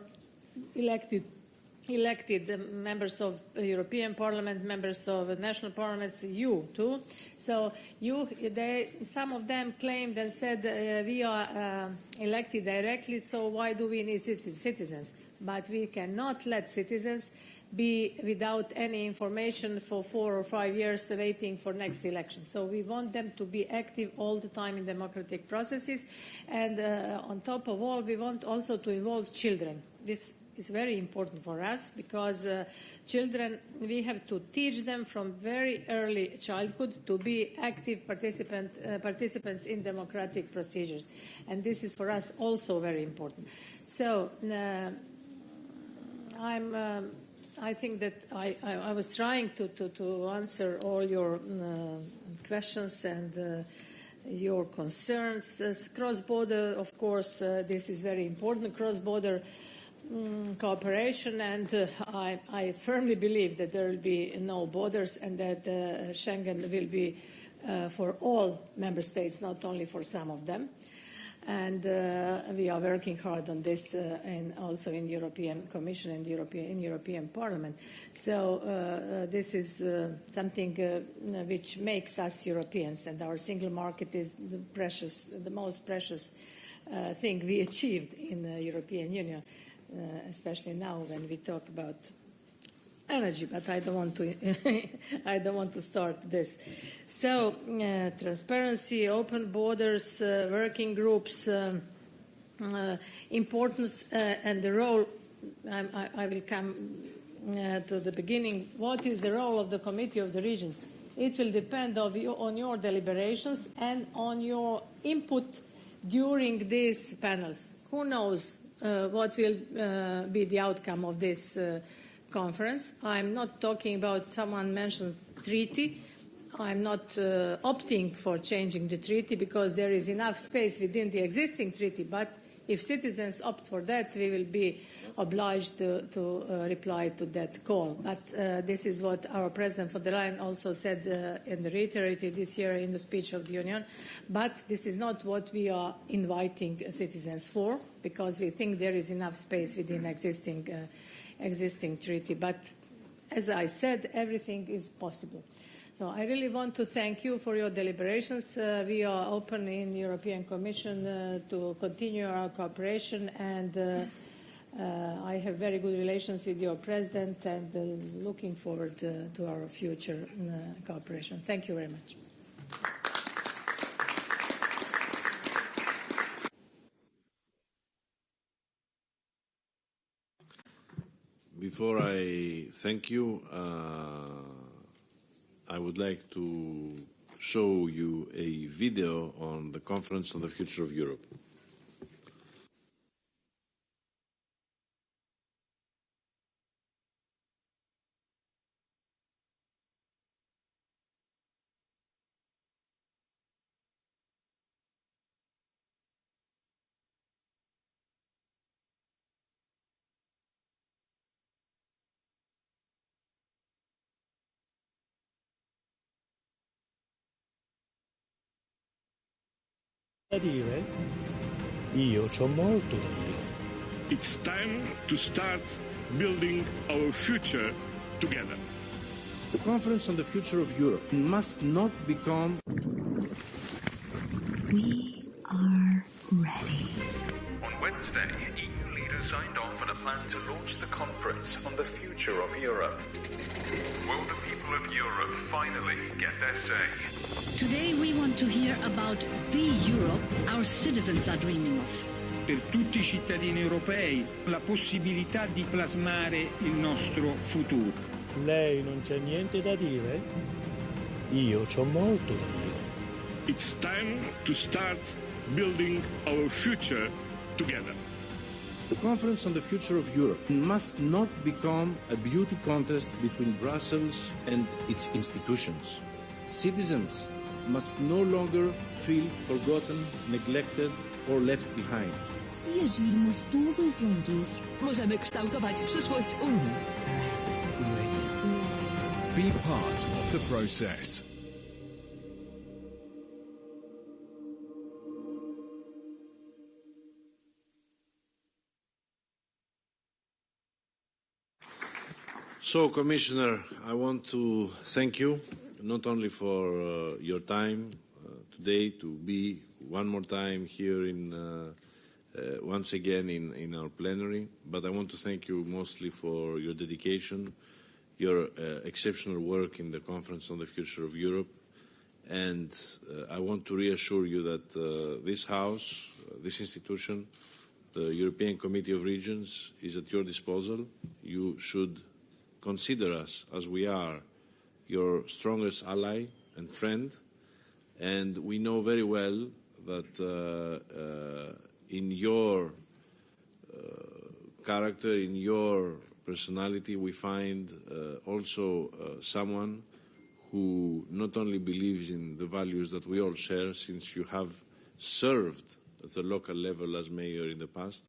elected elected members of European Parliament, members of national parliaments, you too. So you, they, some of them claimed and said uh, we are uh, elected directly, so why do we need citizens? But we cannot let citizens be without any information for four or five years waiting for next election. So we want them to be active all the time in democratic processes. And uh, on top of all, we want also to involve children. This is very important for us because uh, children, we have to teach them from very early childhood to be active participant, uh, participants in democratic procedures. And this is for us also very important. So uh, I'm um, I think that I, I, I was trying to, to, to, answer all your uh, questions and uh, your concerns. As cross-border, of course, uh, this is very important, cross-border um, cooperation, and uh, I, I, firmly believe that there will be no borders and that uh, Schengen will be uh, for all member states, not only for some of them. and uh, we are working hard on this uh, and also in European Commission and European in European Parliament. So uh, uh this is uh, something uh, which makes us Europeans, and our single market is the precious, the most precious thing we achieved in the European Union, especially now when we talk about energy, but I don't want to, I don't want to start this. So, uh, transparency, open borders, uh, working groups, um, uh, importance uh, and the role, I, I will come uh, to the beginning. What is the role of the Committee of the Regions? It will depend on your, on your deliberations and on your input during these panels. Who knows uh, Uh, what will uh, be the outcome of this uh, conference. I'm not talking about someone mentioned treaty. I'm not uh, opting for changing the treaty because there is enough space within the existing treaty. But if citizens opt for that, we will be obliged to, to uh, reply to that call. But uh, this is what our President von der Leyen also said uh, and reiterated this year in the speech of the Union. But this is not what we are inviting citizens for because we think there is enough space within existing uh, existing treaty. But as I said, everything is possible. So I really want to thank you for your deliberations. Uh, we are open in European Commission uh, to continue our cooperation and uh I have very good relations with your President and uh, looking forward uh, to our future cooperation. Thank you very much. Before I thank you, uh, I would like to show you a video on the Conference on the Future of Europe. Da dire? Io c'ho molto da dire. It's time to start building our future together. The Conference on the Future of Europe must not become. We are ready. On Wednesday, EU leaders signed off on a plan to launch the conference on the future of Europe. Will the people of Europe finally get their say? Today we want to hear about the Europe our citizens are dreaming of. Per tutti i cittadini europei la possibilità di plasmare il nostro futuro. Lei non c'è niente da dire? Io c'ho molto da dire. It's time to start building our future together. The Conference on the Future of Europe must not become a beauty contest between Brussels and its institutions. Citizens must no longer feel forgotten, neglected or left behind. Se agirmos todos juntos, możemy kształtować przyszłość Unii. Be part of the process. So, Commissioner, I want to thank you not only for uh, your time uh, today to be one more time here in uh, uh, once again in, in our plenary, but I want to thank you mostly for your dedication, your uh, exceptional work in the Conference on the Future of Europe, and uh, I want to reassure you that this House, this institution, the European Committee of Regions is at your disposal. You should consider us as we are your strongest ally and friend, and we know very well that uh, uh, in your uh, character, in your personality, we find also someone who not only believes in the values that we all share, since you have served at the local level as mayor in the past,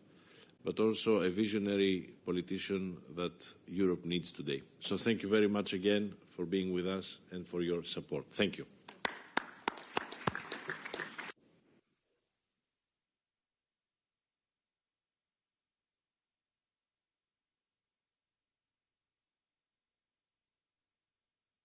but also a visionary politician that Europe needs today. So thank you very much again for being with us and for your support. Thank you.